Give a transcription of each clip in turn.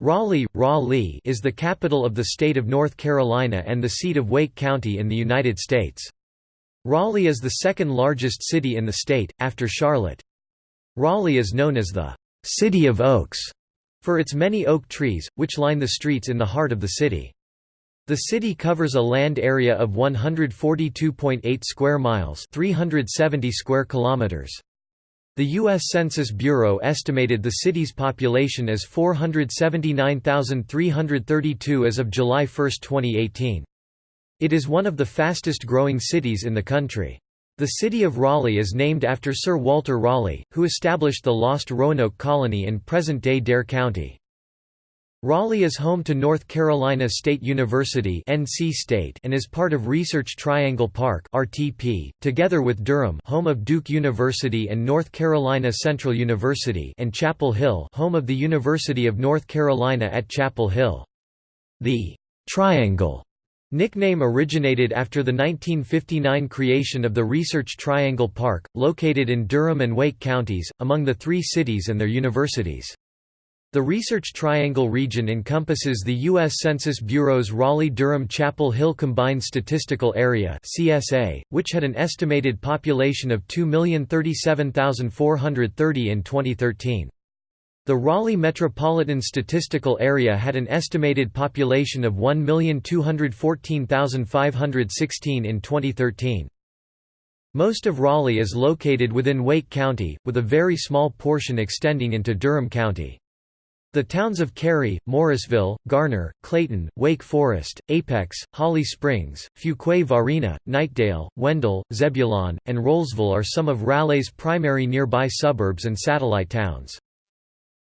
Raleigh, Raleigh is the capital of the state of North Carolina and the seat of Wake County in the United States. Raleigh is the second largest city in the state, after Charlotte. Raleigh is known as the «City of Oaks» for its many oak trees, which line the streets in the heart of the city. The city covers a land area of 142.8 square miles 370 square kilometers. The U.S. Census Bureau estimated the city's population as 479,332 as of July 1, 2018. It is one of the fastest growing cities in the country. The city of Raleigh is named after Sir Walter Raleigh, who established the Lost Roanoke colony in present-day Dare County. Raleigh is home to North Carolina State University NC State and is part of Research Triangle Park RTP, together with Durham home of Duke University and North Carolina Central University and Chapel Hill home of the University of North Carolina at Chapel Hill. The «Triangle» nickname originated after the 1959 creation of the Research Triangle Park, located in Durham and Wake counties, among the three cities and their universities. The Research Triangle region encompasses the U.S. Census Bureau's Raleigh-Durham-Chapel Hill Combined Statistical Area (CSA), which had an estimated population of 2,037,430 in 2013. The Raleigh Metropolitan Statistical Area had an estimated population of 1,214,516 in 2013. Most of Raleigh is located within Wake County, with a very small portion extending into Durham County. The towns of Cary, Morrisville, Garner, Clayton, Wake Forest, Apex, Holly Springs, Fuquay-Varina, Knightdale, Wendell, Zebulon, and Rolesville are some of Raleigh's primary nearby suburbs and satellite towns.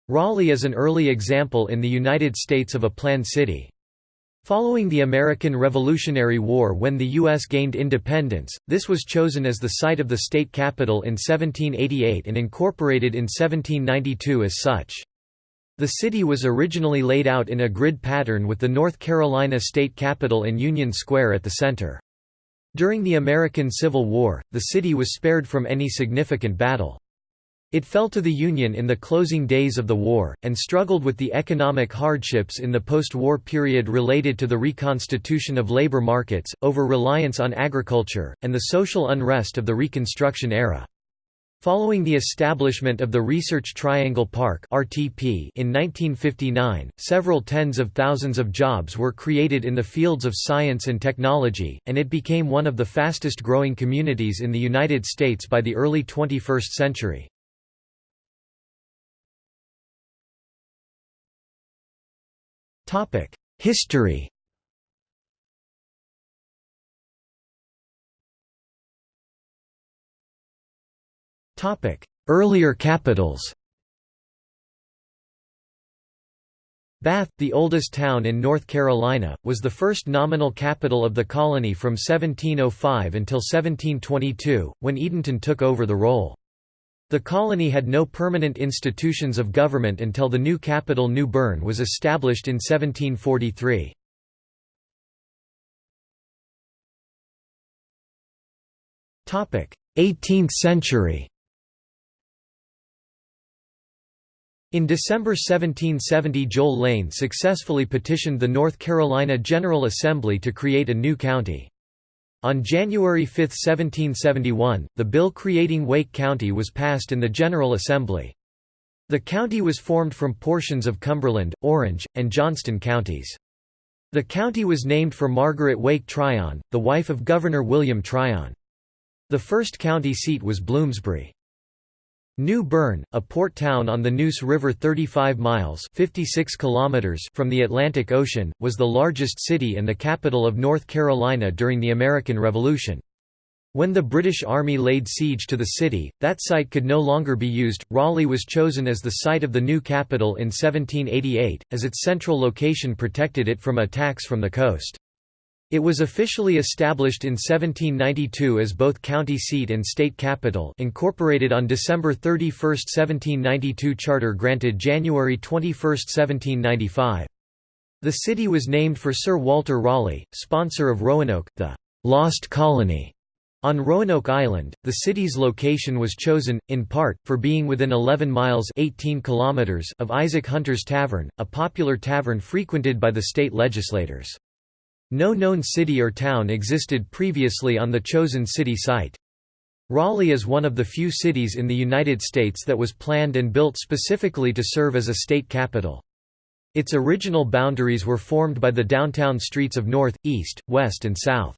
Raleigh is an early example in the United States of a planned city. Following the American Revolutionary War when the U.S. gained independence, this was chosen as the site of the state capital in 1788 and incorporated in 1792 as such. The city was originally laid out in a grid pattern with the North Carolina state capitol in Union Square at the center. During the American Civil War, the city was spared from any significant battle. It fell to the Union in the closing days of the war, and struggled with the economic hardships in the post-war period related to the reconstitution of labor markets, over-reliance on agriculture, and the social unrest of the Reconstruction era. Following the establishment of the Research Triangle Park (RTP) in 1959, several tens of thousands of jobs were created in the fields of science and technology, and it became one of the fastest-growing communities in the United States by the early 21st century. Topic: History Earlier capitals Bath, the oldest town in North Carolina, was the first nominal capital of the colony from 1705 until 1722, when Edenton took over the role. The colony had no permanent institutions of government until the new capital New Bern was established in 1743. 18th century In December 1770 Joel Lane successfully petitioned the North Carolina General Assembly to create a new county. On January 5, 1771, the bill creating Wake County was passed in the General Assembly. The county was formed from portions of Cumberland, Orange, and Johnston counties. The county was named for Margaret Wake Tryon, the wife of Governor William Tryon. The first county seat was Bloomsbury. New Bern, a port town on the Neuse River 35 miles 56 kilometers from the Atlantic Ocean, was the largest city and the capital of North Carolina during the American Revolution. When the British Army laid siege to the city, that site could no longer be used. Raleigh was chosen as the site of the new capital in 1788, as its central location protected it from attacks from the coast. It was officially established in 1792 as both county seat and state capital incorporated on December 31, 1792 charter granted January 21, 1795. The city was named for Sir Walter Raleigh, sponsor of Roanoke, the «Lost Colony» On Roanoke Island, the city's location was chosen, in part, for being within 11 miles 18 kilometers of Isaac Hunter's Tavern, a popular tavern frequented by the state legislators. No known city or town existed previously on the chosen city site. Raleigh is one of the few cities in the United States that was planned and built specifically to serve as a state capital. Its original boundaries were formed by the downtown streets of North, East, West and South.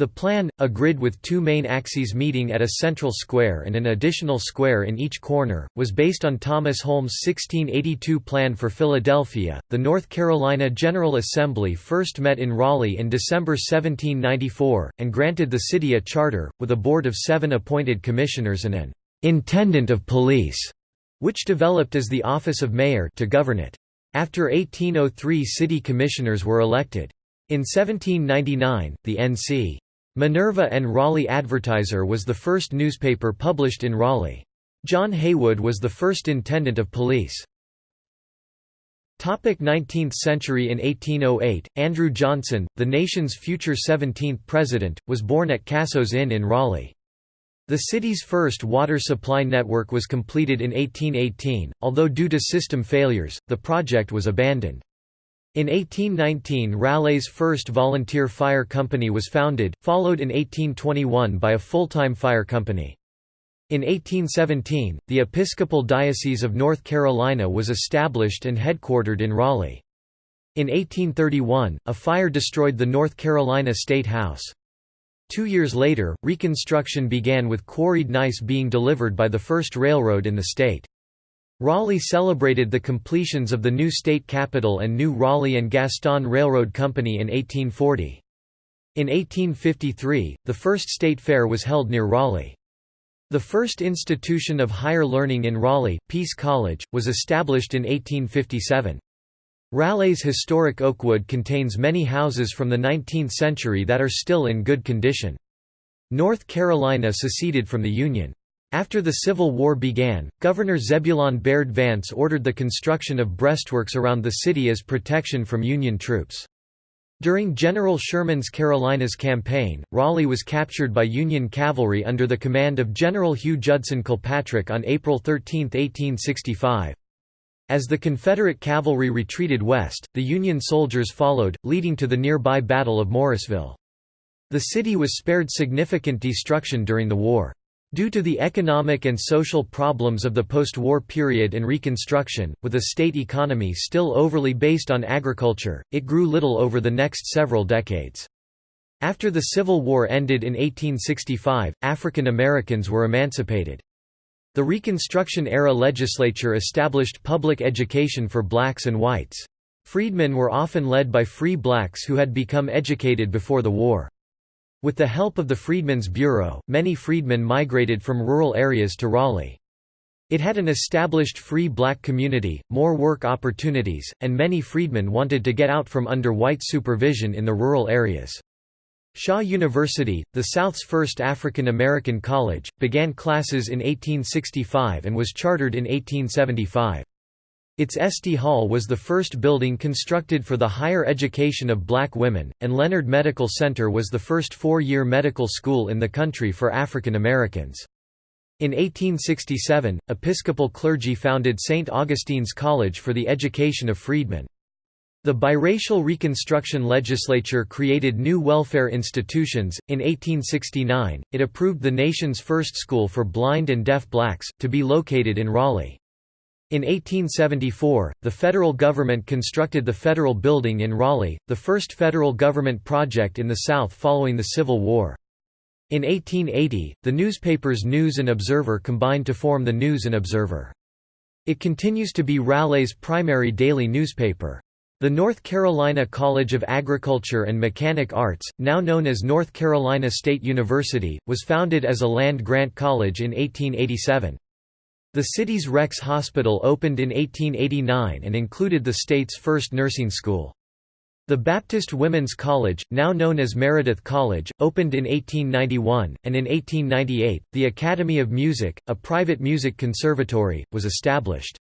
The plan, a grid with two main axes meeting at a central square and an additional square in each corner, was based on Thomas Holmes' 1682 plan for Philadelphia. The North Carolina General Assembly first met in Raleigh in December 1794, and granted the city a charter, with a board of seven appointed commissioners and an intendant of police, which developed as the office of mayor to govern it. After 1803 city commissioners were elected. In 1799, the N.C. Minerva and Raleigh Advertiser was the first newspaper published in Raleigh. John Haywood was the first intendant of police. 19th century In 1808, Andrew Johnson, the nation's future 17th president, was born at Casso's Inn in Raleigh. The city's first water supply network was completed in 1818, although due to system failures, the project was abandoned. In 1819 Raleigh's first volunteer fire company was founded, followed in 1821 by a full-time fire company. In 1817, the Episcopal Diocese of North Carolina was established and headquartered in Raleigh. In 1831, a fire destroyed the North Carolina State House. Two years later, reconstruction began with quarried gneiss being delivered by the first railroad in the state. Raleigh celebrated the completions of the new state capital and new Raleigh and Gaston Railroad Company in 1840. In 1853, the first state fair was held near Raleigh. The first institution of higher learning in Raleigh, Peace College, was established in 1857. Raleigh's historic Oakwood contains many houses from the 19th century that are still in good condition. North Carolina seceded from the Union. After the Civil War began, Governor Zebulon Baird Vance ordered the construction of breastworks around the city as protection from Union troops. During General Sherman's Carolinas campaign, Raleigh was captured by Union cavalry under the command of General Hugh Judson Kilpatrick on April 13, 1865. As the Confederate cavalry retreated west, the Union soldiers followed, leading to the nearby Battle of Morrisville. The city was spared significant destruction during the war. Due to the economic and social problems of the post-war period and Reconstruction, with a state economy still overly based on agriculture, it grew little over the next several decades. After the Civil War ended in 1865, African Americans were emancipated. The Reconstruction-era legislature established public education for blacks and whites. Freedmen were often led by free blacks who had become educated before the war. With the help of the Freedmen's Bureau, many freedmen migrated from rural areas to Raleigh. It had an established free black community, more work opportunities, and many freedmen wanted to get out from under white supervision in the rural areas. Shaw University, the South's first African American college, began classes in 1865 and was chartered in 1875. Its Estey Hall was the first building constructed for the higher education of black women, and Leonard Medical Center was the first four-year medical school in the country for African Americans. In 1867, Episcopal clergy founded St. Augustine's College for the education of freedmen. The biracial Reconstruction legislature created new welfare institutions. In 1869, it approved the nation's first school for blind and deaf blacks, to be located in Raleigh. In 1874, the federal government constructed the Federal Building in Raleigh, the first federal government project in the South following the Civil War. In 1880, the newspapers News and Observer combined to form the News and Observer. It continues to be Raleigh's primary daily newspaper. The North Carolina College of Agriculture and Mechanic Arts, now known as North Carolina State University, was founded as a land-grant college in 1887. The city's Rex Hospital opened in 1889 and included the state's first nursing school. The Baptist Women's College, now known as Meredith College, opened in 1891, and in 1898, the Academy of Music, a private music conservatory, was established.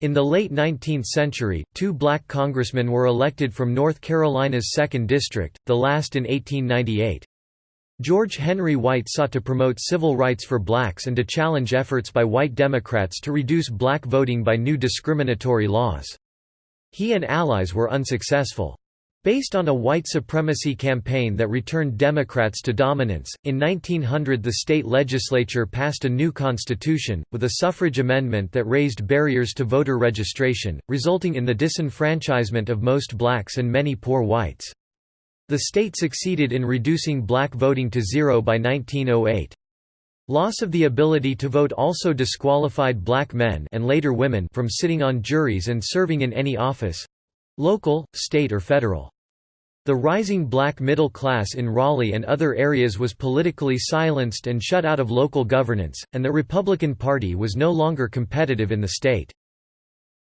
In the late 19th century, two black congressmen were elected from North Carolina's 2nd District, the last in 1898. George Henry White sought to promote civil rights for blacks and to challenge efforts by white Democrats to reduce black voting by new discriminatory laws. He and allies were unsuccessful. Based on a white supremacy campaign that returned Democrats to dominance, in 1900 the state legislature passed a new constitution, with a suffrage amendment that raised barriers to voter registration, resulting in the disenfranchisement of most blacks and many poor whites. The state succeeded in reducing black voting to zero by 1908. Loss of the ability to vote also disqualified black men and later women from sitting on juries and serving in any office—local, state or federal. The rising black middle class in Raleigh and other areas was politically silenced and shut out of local governance, and the Republican Party was no longer competitive in the state.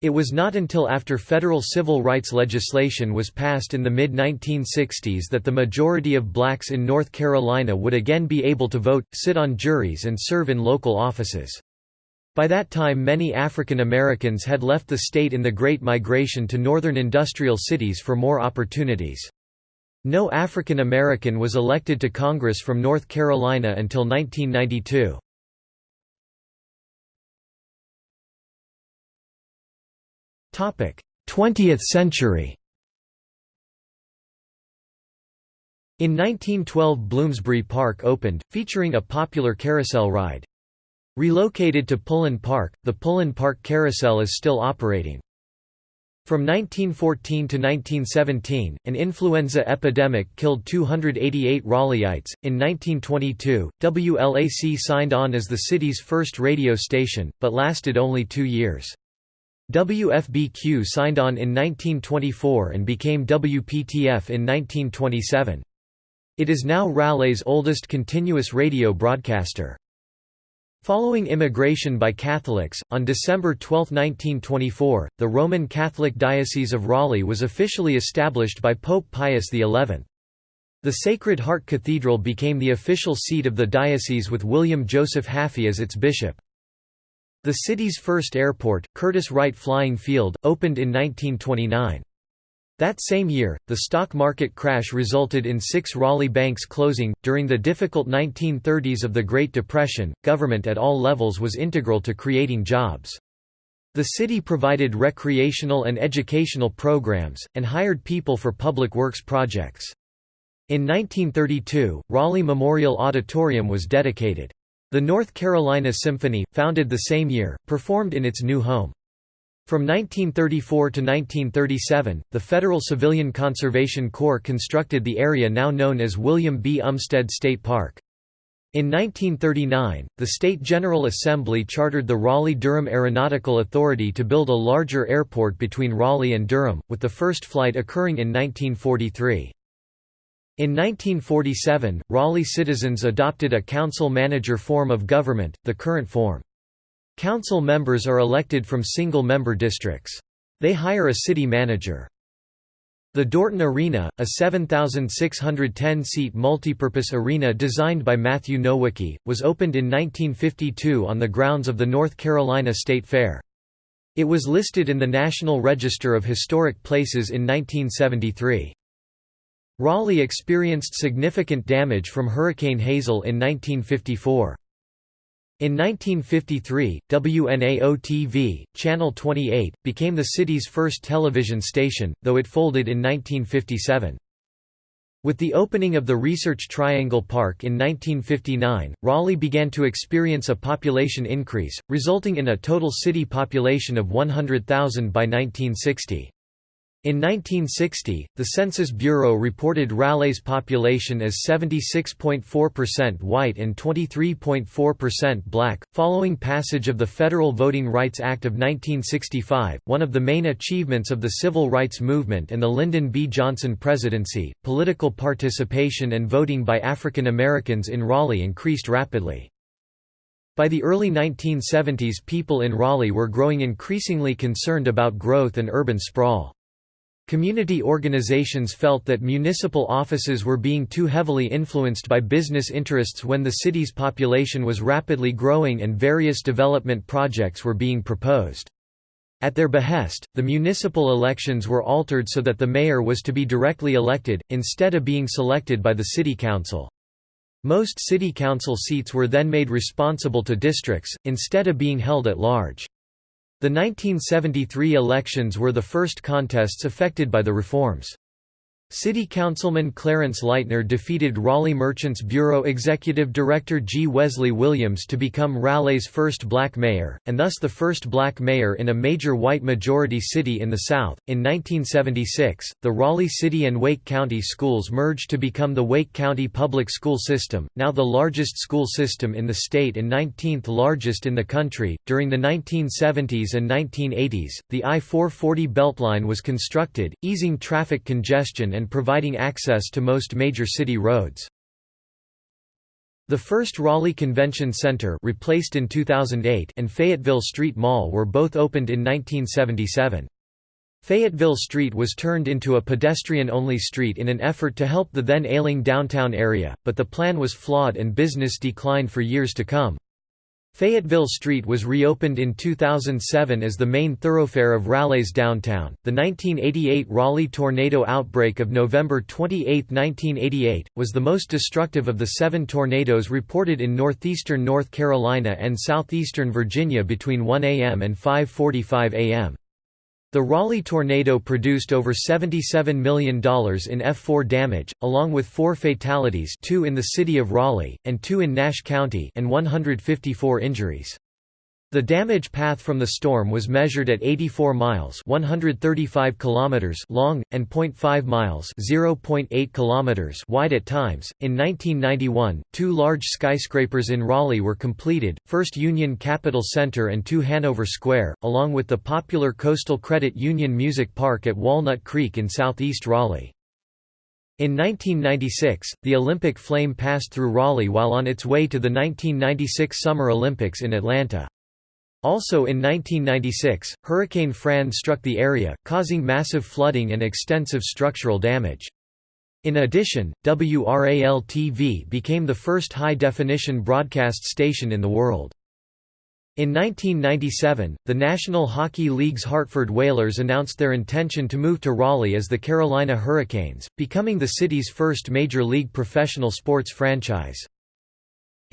It was not until after federal civil rights legislation was passed in the mid-1960s that the majority of blacks in North Carolina would again be able to vote, sit on juries and serve in local offices. By that time many African Americans had left the state in the Great Migration to northern industrial cities for more opportunities. No African American was elected to Congress from North Carolina until 1992. 20th century In 1912 Bloomsbury Park opened, featuring a popular carousel ride. Relocated to Pullen Park, the Pullen Park Carousel is still operating. From 1914 to 1917, an influenza epidemic killed 288 Raleighites. In 1922, WLAC signed on as the city's first radio station, but lasted only two years. WFBQ signed on in 1924 and became WPTF in 1927. It is now Raleigh's oldest continuous radio broadcaster. Following immigration by Catholics, on December 12, 1924, the Roman Catholic Diocese of Raleigh was officially established by Pope Pius XI. The Sacred Heart Cathedral became the official seat of the diocese with William Joseph Hafey as its bishop. The city's first airport, Curtiss-Wright Flying Field, opened in 1929. That same year, the stock market crash resulted in six Raleigh banks closing. During the difficult 1930s of the Great Depression, government at all levels was integral to creating jobs. The city provided recreational and educational programs, and hired people for public works projects. In 1932, Raleigh Memorial Auditorium was dedicated. The North Carolina Symphony, founded the same year, performed in its new home. From 1934 to 1937, the Federal Civilian Conservation Corps constructed the area now known as William B. Umstead State Park. In 1939, the State General Assembly chartered the Raleigh-Durham Aeronautical Authority to build a larger airport between Raleigh and Durham, with the first flight occurring in 1943. In 1947, Raleigh citizens adopted a council-manager form of government, the current form. Council members are elected from single-member districts. They hire a city manager. The Dorton Arena, a 7,610-seat multipurpose arena designed by Matthew Nowicki, was opened in 1952 on the grounds of the North Carolina State Fair. It was listed in the National Register of Historic Places in 1973. Raleigh experienced significant damage from Hurricane Hazel in 1954. In 1953, WNAO-TV, Channel 28, became the city's first television station, though it folded in 1957. With the opening of the Research Triangle Park in 1959, Raleigh began to experience a population increase, resulting in a total city population of 100,000 by 1960. In 1960, the Census Bureau reported Raleigh's population as 76.4% white and 23.4% black. Following passage of the Federal Voting Rights Act of 1965, one of the main achievements of the civil rights movement and the Lyndon B. Johnson presidency, political participation and voting by African Americans in Raleigh increased rapidly. By the early 1970s people in Raleigh were growing increasingly concerned about growth and urban sprawl. Community organizations felt that municipal offices were being too heavily influenced by business interests when the city's population was rapidly growing and various development projects were being proposed. At their behest, the municipal elections were altered so that the mayor was to be directly elected, instead of being selected by the city council. Most city council seats were then made responsible to districts, instead of being held at large. The 1973 elections were the first contests affected by the reforms. City Councilman Clarence Lightner defeated Raleigh Merchants Bureau Executive Director G. Wesley Williams to become Raleigh's first black mayor, and thus the first black mayor in a major white majority city in the South. In 1976, the Raleigh City and Wake County schools merged to become the Wake County Public School System, now the largest school system in the state and 19th largest in the country. During the 1970s and 1980s, the I 440 Beltline was constructed, easing traffic congestion and and providing access to most major city roads. The first Raleigh Convention Center replaced in 2008 and Fayetteville Street Mall were both opened in 1977. Fayetteville Street was turned into a pedestrian-only street in an effort to help the then ailing downtown area, but the plan was flawed and business declined for years to come. Fayetteville Street was reopened in 2007 as the main thoroughfare of Raleigh's downtown. The 1988 Raleigh tornado outbreak of November 28, 1988, was the most destructive of the seven tornadoes reported in northeastern North Carolina and southeastern Virginia between 1 a.m. and 5.45 a.m. The Raleigh tornado produced over $77 million in F4 damage, along with four fatalities two in the city of Raleigh, and two in Nash County and 154 injuries. The damage path from the storm was measured at 84 miles (135 kilometers) long and 0.5 miles (0.8 kilometers) wide at times. In 1991, two large skyscrapers in Raleigh were completed: First Union Capital Center and 2 Hanover Square, along with the popular Coastal Credit Union Music Park at Walnut Creek in southeast Raleigh. In 1996, the Olympic flame passed through Raleigh while on its way to the 1996 Summer Olympics in Atlanta. Also in 1996, Hurricane Fran struck the area, causing massive flooding and extensive structural damage. In addition, WRAL-TV became the first high-definition broadcast station in the world. In 1997, the National Hockey League's Hartford Whalers announced their intention to move to Raleigh as the Carolina Hurricanes, becoming the city's first major league professional sports franchise.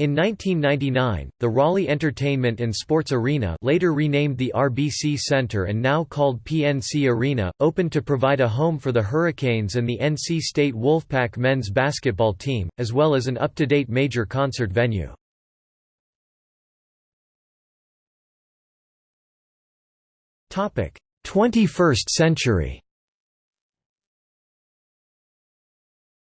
In 1999, the Raleigh Entertainment and Sports Arena later renamed the RBC Center and now called PNC Arena, opened to provide a home for the Hurricanes and the NC State Wolfpack men's basketball team, as well as an up-to-date major concert venue. Topic: 21st century.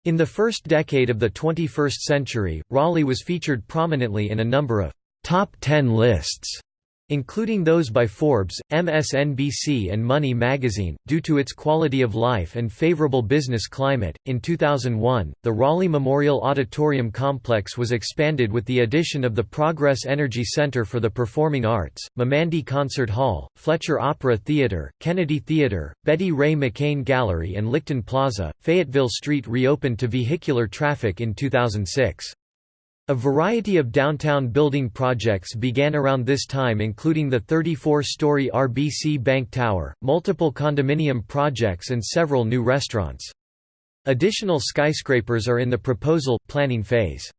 In the first decade of the 21st century, Raleigh was featured prominently in a number of top 10 lists including those by Forbes, MSNBC, and Money magazine, due to its quality of life and favorable business climate. In 2001, the Raleigh Memorial Auditorium complex was expanded with the addition of the Progress Energy Center for the Performing Arts, Meymandi Concert Hall, Fletcher Opera Theater, Kennedy Theater, Betty Ray McCain Gallery, and Lichtin Plaza. Fayetteville Street reopened to vehicular traffic in 2006. A variety of downtown building projects began around this time including the 34-story RBC Bank Tower, multiple condominium projects and several new restaurants. Additional skyscrapers are in the proposal, planning phase.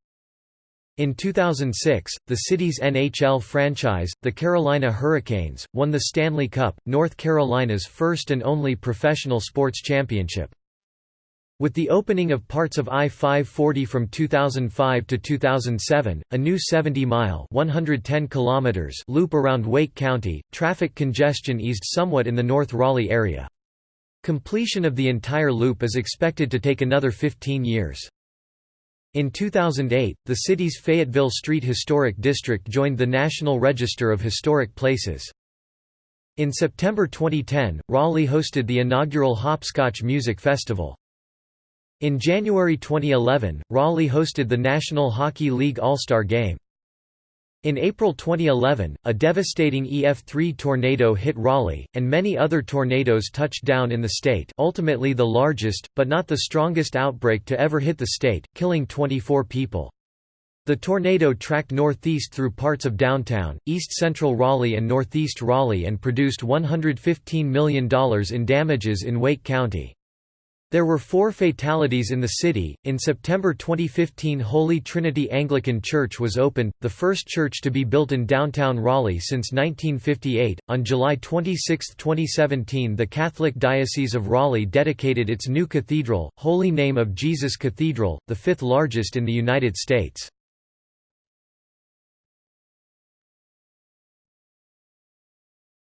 In 2006, the city's NHL franchise, the Carolina Hurricanes, won the Stanley Cup, North Carolina's first and only professional sports championship. With the opening of parts of I-540 from 2005 to 2007, a new 70-mile loop around Wake County, traffic congestion eased somewhat in the North Raleigh area. Completion of the entire loop is expected to take another 15 years. In 2008, the city's Fayetteville Street Historic District joined the National Register of Historic Places. In September 2010, Raleigh hosted the inaugural Hopscotch Music Festival. In January 2011, Raleigh hosted the National Hockey League All-Star Game. In April 2011, a devastating EF3 tornado hit Raleigh, and many other tornadoes touched down in the state ultimately the largest, but not the strongest outbreak to ever hit the state, killing 24 people. The tornado tracked northeast through parts of downtown, east-central Raleigh and northeast Raleigh and produced $115 million in damages in Wake County. There were four fatalities in the city. In September 2015, Holy Trinity Anglican Church was opened, the first church to be built in downtown Raleigh since 1958. On July 26, 2017, the Catholic Diocese of Raleigh dedicated its new cathedral, Holy Name of Jesus Cathedral, the fifth largest in the United States.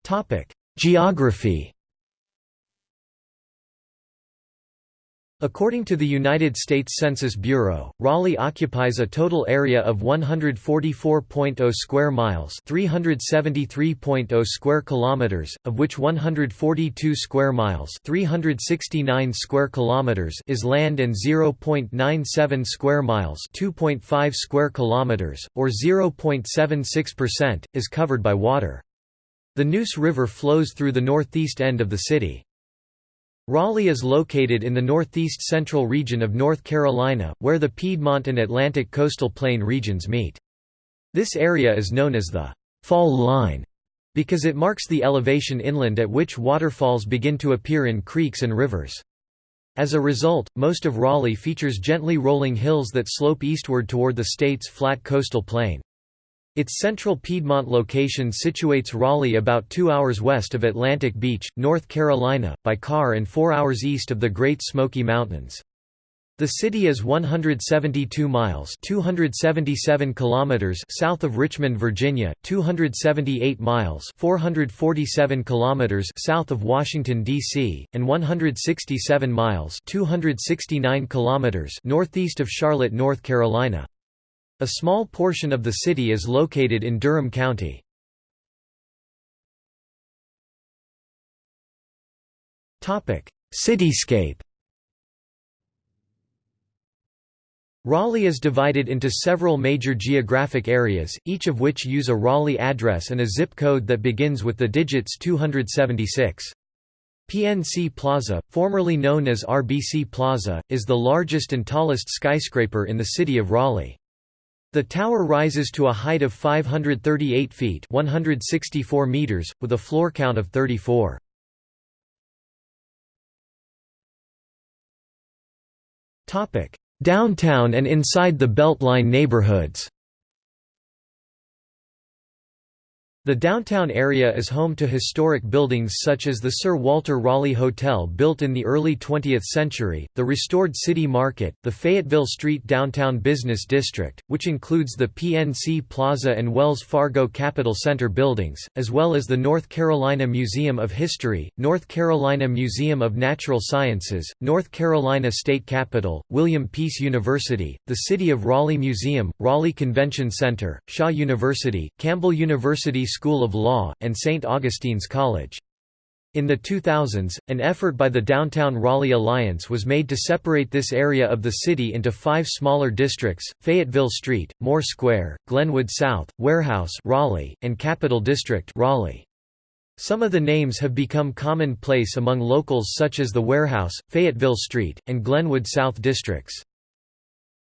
Topic: Geography According to the United States Census Bureau, Raleigh occupies a total area of 144.0 square miles, 373.0 square kilometers, of which 142 square miles, 369 square kilometers is land and 0.97 square miles, 2.5 square kilometers or 0.76% is covered by water. The Neuse River flows through the northeast end of the city. Raleigh is located in the northeast central region of North Carolina, where the Piedmont and Atlantic coastal plain regions meet. This area is known as the «fall line» because it marks the elevation inland at which waterfalls begin to appear in creeks and rivers. As a result, most of Raleigh features gently rolling hills that slope eastward toward the state's flat coastal plain. Its central Piedmont location situates Raleigh about two hours west of Atlantic Beach, North Carolina, by car and four hours east of the Great Smoky Mountains. The city is 172 miles 277 kilometers south of Richmond, Virginia, 278 miles 447 kilometers south of Washington, D.C., and 167 miles 269 kilometers northeast of Charlotte, North Carolina. A small portion of the city is located in Durham County. Cityscape Raleigh is divided into several major geographic areas, each of which use a Raleigh address and a zip code that begins with the digits 276. PNC Plaza, formerly known as RBC Plaza, is the largest and tallest skyscraper in the city of Raleigh. The tower rises to a height of 538 feet 164 meters, with a floor count of 34. Downtown and inside the Beltline neighborhoods The downtown area is home to historic buildings such as the Sir Walter Raleigh Hotel built in the early 20th century, the restored City Market, the Fayetteville Street Downtown Business District, which includes the PNC Plaza and Wells Fargo Capital Center buildings, as well as the North Carolina Museum of History, North Carolina Museum of Natural Sciences, North Carolina State Capitol, William Peace University, the City of Raleigh Museum, Raleigh Convention Center, Shaw University, Campbell University School of Law, and St. Augustine's College. In the 2000s, an effort by the Downtown Raleigh Alliance was made to separate this area of the city into five smaller districts, Fayetteville Street, Moore Square, Glenwood South, Warehouse Raleigh, and Capitol District Raleigh. Some of the names have become commonplace among locals such as the Warehouse, Fayetteville Street, and Glenwood South districts.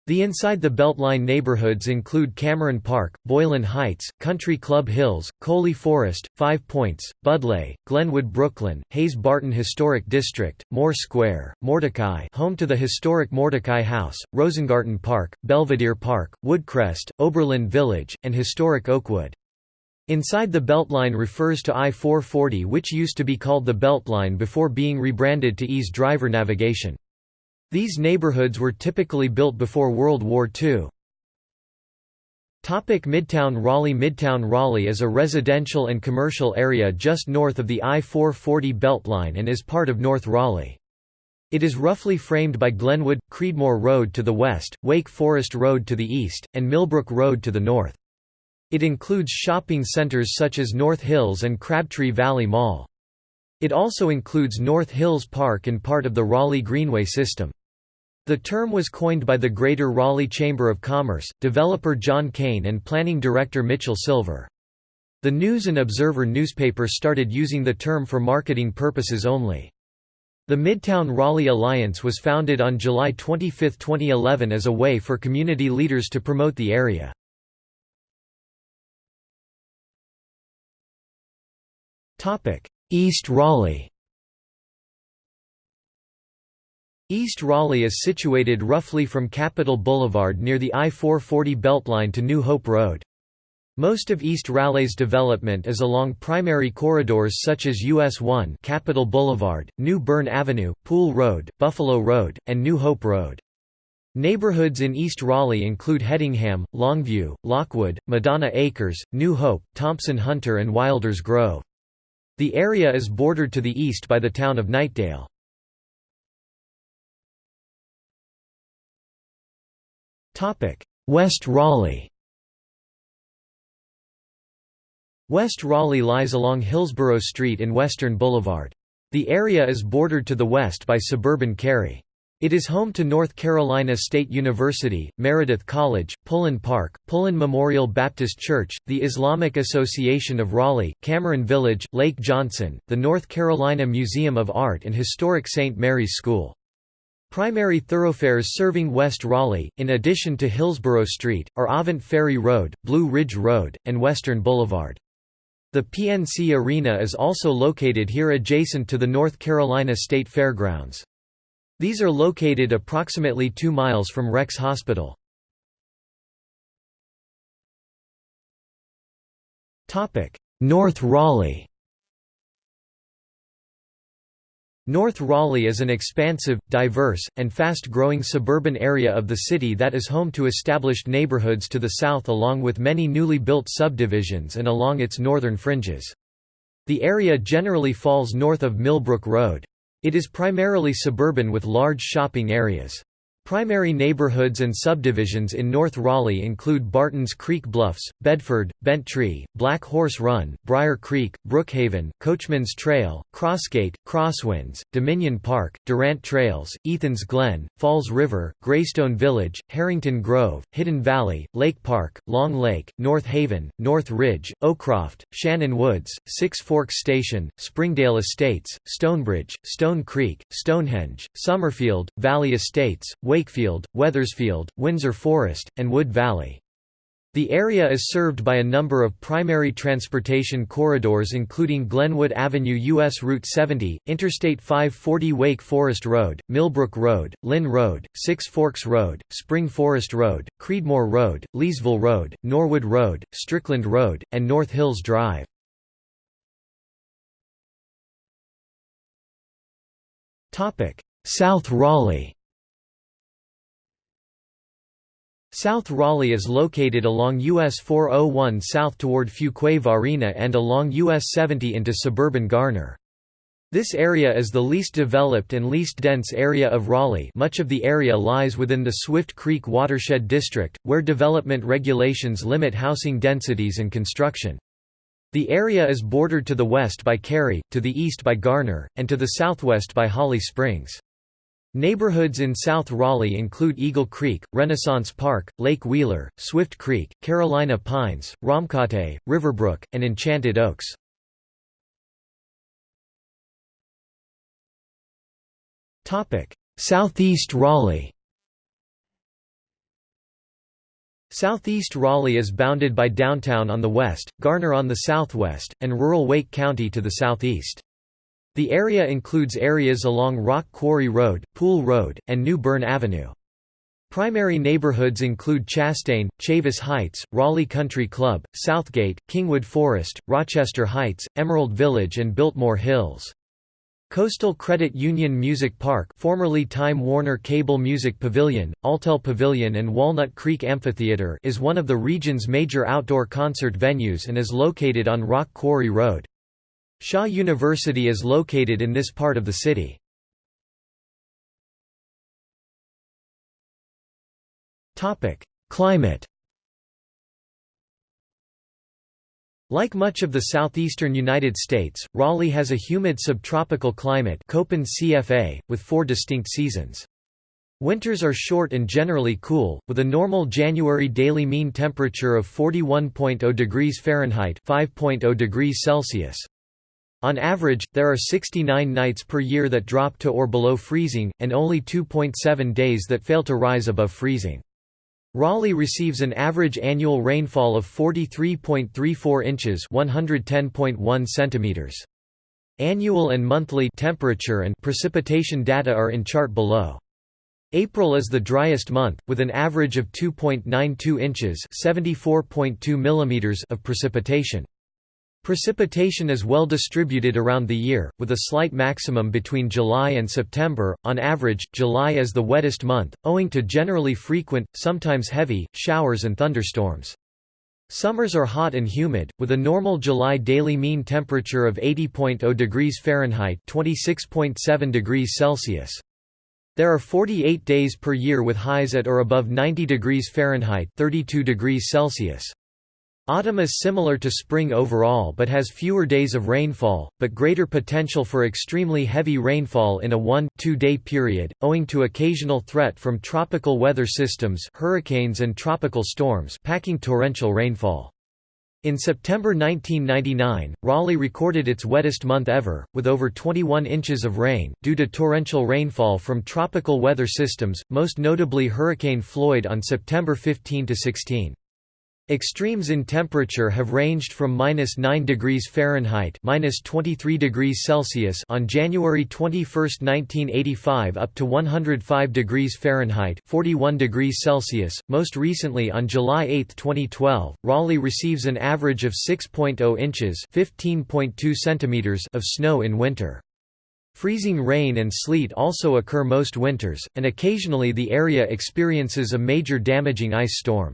The inside the Beltline neighborhoods include Cameron Park, Boylan Heights, Country Club Hills, Coley Forest, Five Points, Budleigh, Glenwood Brooklyn, Hayes-Barton Historic District, Moore Square, Mordecai home to the historic Mordecai House, Rosengarten Park, Belvedere Park, Woodcrest, Oberlin Village, and historic Oakwood. Inside the Beltline refers to I-440 which used to be called the Beltline before being rebranded to ease driver navigation. These neighborhoods were typically built before World War II. Topic Midtown Raleigh Midtown Raleigh is a residential and commercial area just north of the I-440 Beltline and is part of North Raleigh. It is roughly framed by Glenwood, Creedmoor Road to the west, Wake Forest Road to the east, and Millbrook Road to the north. It includes shopping centers such as North Hills and Crabtree Valley Mall. It also includes North Hills Park and part of the Raleigh Greenway system. The term was coined by the Greater Raleigh Chamber of Commerce, developer John Kane and planning director Mitchell Silver. The News and Observer newspaper started using the term for marketing purposes only. The Midtown Raleigh Alliance was founded on July 25, 2011 as a way for community leaders to promote the area. East Raleigh East Raleigh is situated roughly from Capitol Boulevard near the I-440 Beltline to New Hope Road. Most of East Raleigh's development is along primary corridors such as US 1 Capitol Boulevard, New Bern Avenue, Poole Road, Buffalo Road, and New Hope Road. Neighborhoods in East Raleigh include Hedingham, Longview, Lockwood, Madonna Acres, New Hope, Thompson Hunter and Wilders Grove. The area is bordered to the east by the town of Knightdale. West Raleigh West Raleigh lies along Hillsborough Street in Western Boulevard. The area is bordered to the west by suburban Cary. It is home to North Carolina State University, Meredith College, Pullen Park, Pullen Memorial Baptist Church, the Islamic Association of Raleigh, Cameron Village, Lake Johnson, the North Carolina Museum of Art and historic St. Mary's School. Primary thoroughfares serving West Raleigh, in addition to Hillsborough Street, are Avent Ferry Road, Blue Ridge Road, and Western Boulevard. The PNC Arena is also located here adjacent to the North Carolina State Fairgrounds. These are located approximately 2 miles from Rex Hospital. North Raleigh North Raleigh is an expansive, diverse, and fast-growing suburban area of the city that is home to established neighborhoods to the south along with many newly built subdivisions and along its northern fringes. The area generally falls north of Millbrook Road. It is primarily suburban with large shopping areas. Primary neighborhoods and subdivisions in North Raleigh include Bartons Creek Bluffs, Bedford, Bent Tree, Black Horse Run, Briar Creek, Brookhaven, Coachman's Trail, Crossgate, Crosswinds, Dominion Park, Durant Trails, Ethan's Glen, Falls River, Greystone Village, Harrington Grove, Hidden Valley, Lake Park, Long Lake, North Haven, North Ridge, Oakcroft, Shannon Woods, Six Forks Station, Springdale Estates, Stonebridge, Stone Creek, Stonehenge, Summerfield, Valley Estates, Wakefield, Wethersfield, Windsor Forest, and Wood Valley. The area is served by a number of primary transportation corridors including Glenwood Avenue US Route 70, Interstate 540 Wake Forest Road, Millbrook Road, Lynn Road, Six Forks Road, Spring Forest Road, Creedmoor Road, Leesville Road, Norwood Road, Strickland Road, and North Hills Drive. South Raleigh South Raleigh is located along US 401 south toward Fuquay-Varina and along US 70 into suburban Garner. This area is the least developed and least dense area of Raleigh much of the area lies within the Swift Creek Watershed District, where development regulations limit housing densities and construction. The area is bordered to the west by Cary, to the east by Garner, and to the southwest by Holly Springs. Neighborhoods in South Raleigh include Eagle Creek, Renaissance Park, Lake Wheeler, Swift Creek, Carolina Pines, Romkate, Riverbrook, and Enchanted Oaks. Southeast Raleigh Southeast Raleigh is bounded by downtown on the west, Garner on the southwest, and rural Wake County to the southeast. The area includes areas along Rock Quarry Road, Poole Road, and New Bern Avenue. Primary neighborhoods include Chastain, Chavis Heights, Raleigh Country Club, Southgate, Kingwood Forest, Rochester Heights, Emerald Village and Biltmore Hills. Coastal Credit Union Music Park formerly Time Warner Cable Music Pavilion, Alltel Pavilion and Walnut Creek Amphitheater is one of the region's major outdoor concert venues and is located on Rock Quarry Road. Shaw University is located in this part of the city. Climate Like much of the southeastern United States, Raleigh has a humid subtropical climate Köppen CFA, with four distinct seasons. Winters are short and generally cool, with a normal January daily mean temperature of 41.0 degrees Fahrenheit 5.0 degrees Celsius. On average, there are 69 nights per year that drop to or below freezing, and only 2.7 days that fail to rise above freezing. Raleigh receives an average annual rainfall of 43.34 inches 110.1 centimeters. Annual and monthly temperature and precipitation data are in chart below. April is the driest month, with an average of 2.92 inches mm of precipitation. Precipitation is well distributed around the year, with a slight maximum between July and September. On average, July is the wettest month, owing to generally frequent, sometimes heavy, showers and thunderstorms. Summers are hot and humid, with a normal July daily mean temperature of 80.0 degrees Fahrenheit (26.7 degrees Celsius). There are 48 days per year with highs at or above 90 degrees Fahrenheit 32 degrees Celsius. Autumn is similar to spring overall but has fewer days of rainfall, but greater potential for extremely heavy rainfall in a 1-2 day period, owing to occasional threat from tropical weather systems hurricanes and tropical storms packing torrential rainfall. In September 1999, Raleigh recorded its wettest month ever, with over 21 inches of rain, due to torrential rainfall from tropical weather systems, most notably Hurricane Floyd on September 15–16. Extremes in temperature have ranged from minus 9 degrees Fahrenheit minus 23 degrees Celsius on January 21, 1985 up to 105 degrees Fahrenheit 41 degrees Celsius. Most recently on July 8, 2012, Raleigh receives an average of 6.0 inches 15.2 centimeters of snow in winter. Freezing rain and sleet also occur most winters, and occasionally the area experiences a major damaging ice storm.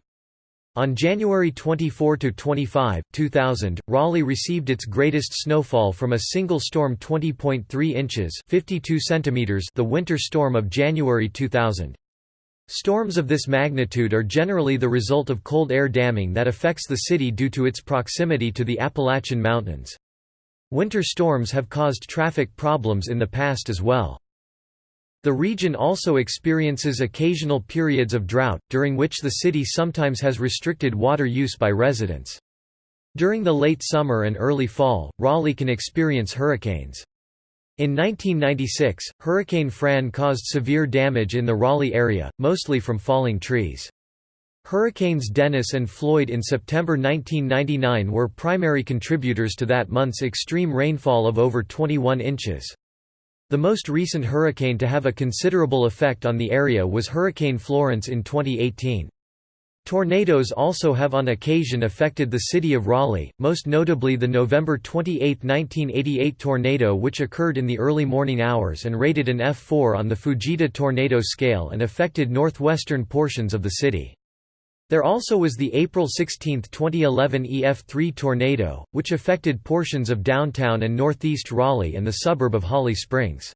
On January 24–25, 2000, Raleigh received its greatest snowfall from a single storm 20.3 inches 52 centimeters the winter storm of January 2000. Storms of this magnitude are generally the result of cold air damming that affects the city due to its proximity to the Appalachian Mountains. Winter storms have caused traffic problems in the past as well. The region also experiences occasional periods of drought, during which the city sometimes has restricted water use by residents. During the late summer and early fall, Raleigh can experience hurricanes. In 1996, Hurricane Fran caused severe damage in the Raleigh area, mostly from falling trees. Hurricanes Dennis and Floyd in September 1999 were primary contributors to that month's extreme rainfall of over 21 inches. The most recent hurricane to have a considerable effect on the area was Hurricane Florence in 2018. Tornadoes also have on occasion affected the city of Raleigh, most notably the November 28, 1988 tornado which occurred in the early morning hours and rated an F4 on the Fujita tornado scale and affected northwestern portions of the city. There also was the April 16, 2011 EF3 tornado, which affected portions of downtown and northeast Raleigh and the suburb of Holly Springs.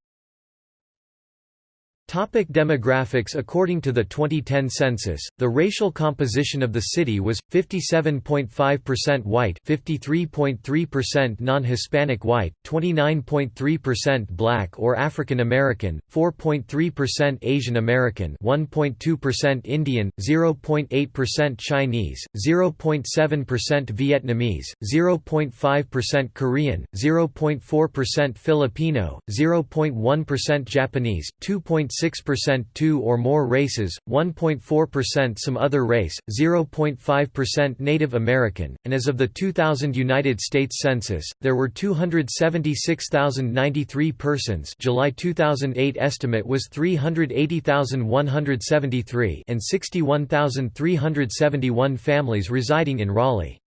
Topic demographics According to the 2010 census, the racial composition of the city was, 57.5% white 53.3% non-Hispanic white, 29.3% black or African American, 4.3% Asian American 1.2% Indian, 0.8% Chinese, 0.7% Vietnamese, 0.5% Korean, 0.4% Filipino, 0.1% Japanese, 2. 0.6% two or more races, 1.4% some other race, 0.5% Native American, and as of the 2000 United States Census, there were 276,093 persons July 2008 estimate was 380,173 and 61,371 families residing in Raleigh.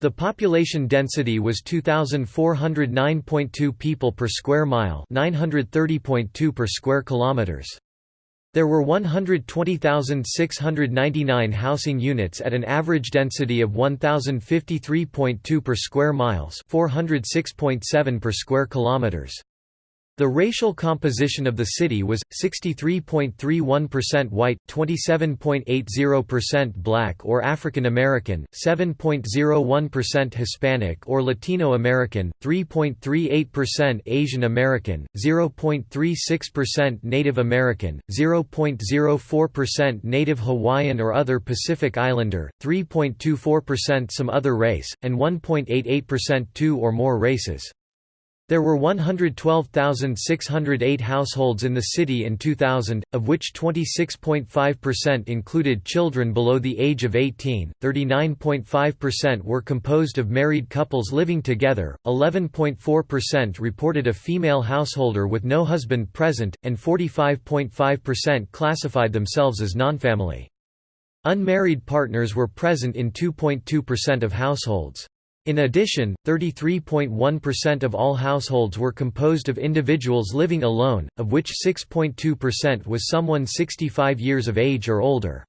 The population density was 2409.2 people per square mile, 930.2 per square kilometers. There were 120,699 housing units at an average density of 1053.2 per square miles, 406.7 per square kilometers. The racial composition of the city was, 63.31% white, 27.80% black or African American, 7.01% Hispanic or Latino American, 3.38% Asian American, 0.36% Native American, 0.04% Native Hawaiian or other Pacific Islander, 3.24% some other race, and 1.88% two or more races. There were 112,608 households in the city in 2000, of which 26.5% included children below the age of 18, 39.5% were composed of married couples living together, 11.4% reported a female householder with no husband present, and 45.5% classified themselves as nonfamily. Unmarried partners were present in 2.2% of households. In addition, 33.1% of all households were composed of individuals living alone, of which 6.2% was someone 65 years of age or older.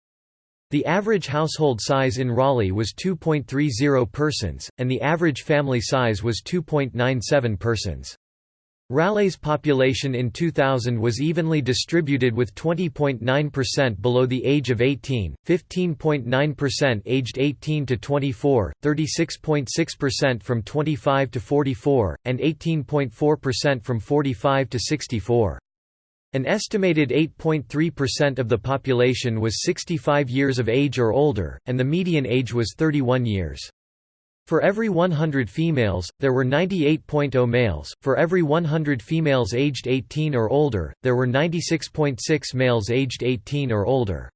The average household size in Raleigh was 2.30 persons, and the average family size was 2.97 persons. Raleigh's population in 2000 was evenly distributed with 20.9% below the age of 18, 15.9% aged 18 to 24, 36.6% from 25 to 44, and 18.4% from 45 to 64. An estimated 8.3% of the population was 65 years of age or older, and the median age was 31 years. For every 100 females, there were 98.0 males, for every 100 females aged 18 or older, there were 96.6 males aged 18 or older.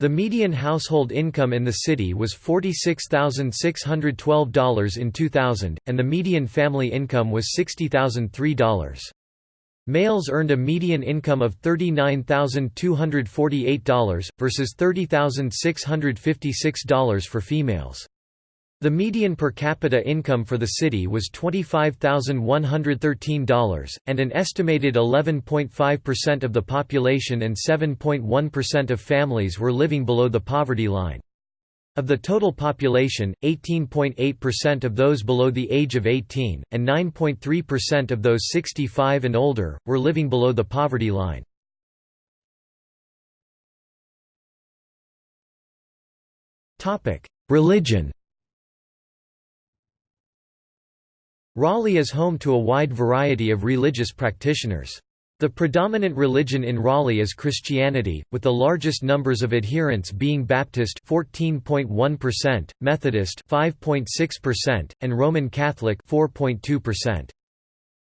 The median household income in the city was $46,612 in 2000, and the median family income was $60,003. Males earned a median income of $39,248, versus $30,656 for females. The median per capita income for the city was $25,113, and an estimated 11.5% of the population and 7.1% of families were living below the poverty line. Of the total population, 18.8% of those below the age of 18, and 9.3% of those 65 and older, were living below the poverty line. Religion Raleigh is home to a wide variety of religious practitioners. The predominant religion in Raleigh is Christianity, with the largest numbers of adherents being Baptist 14.1%, Methodist 5.6%, and Roman Catholic 4.2%.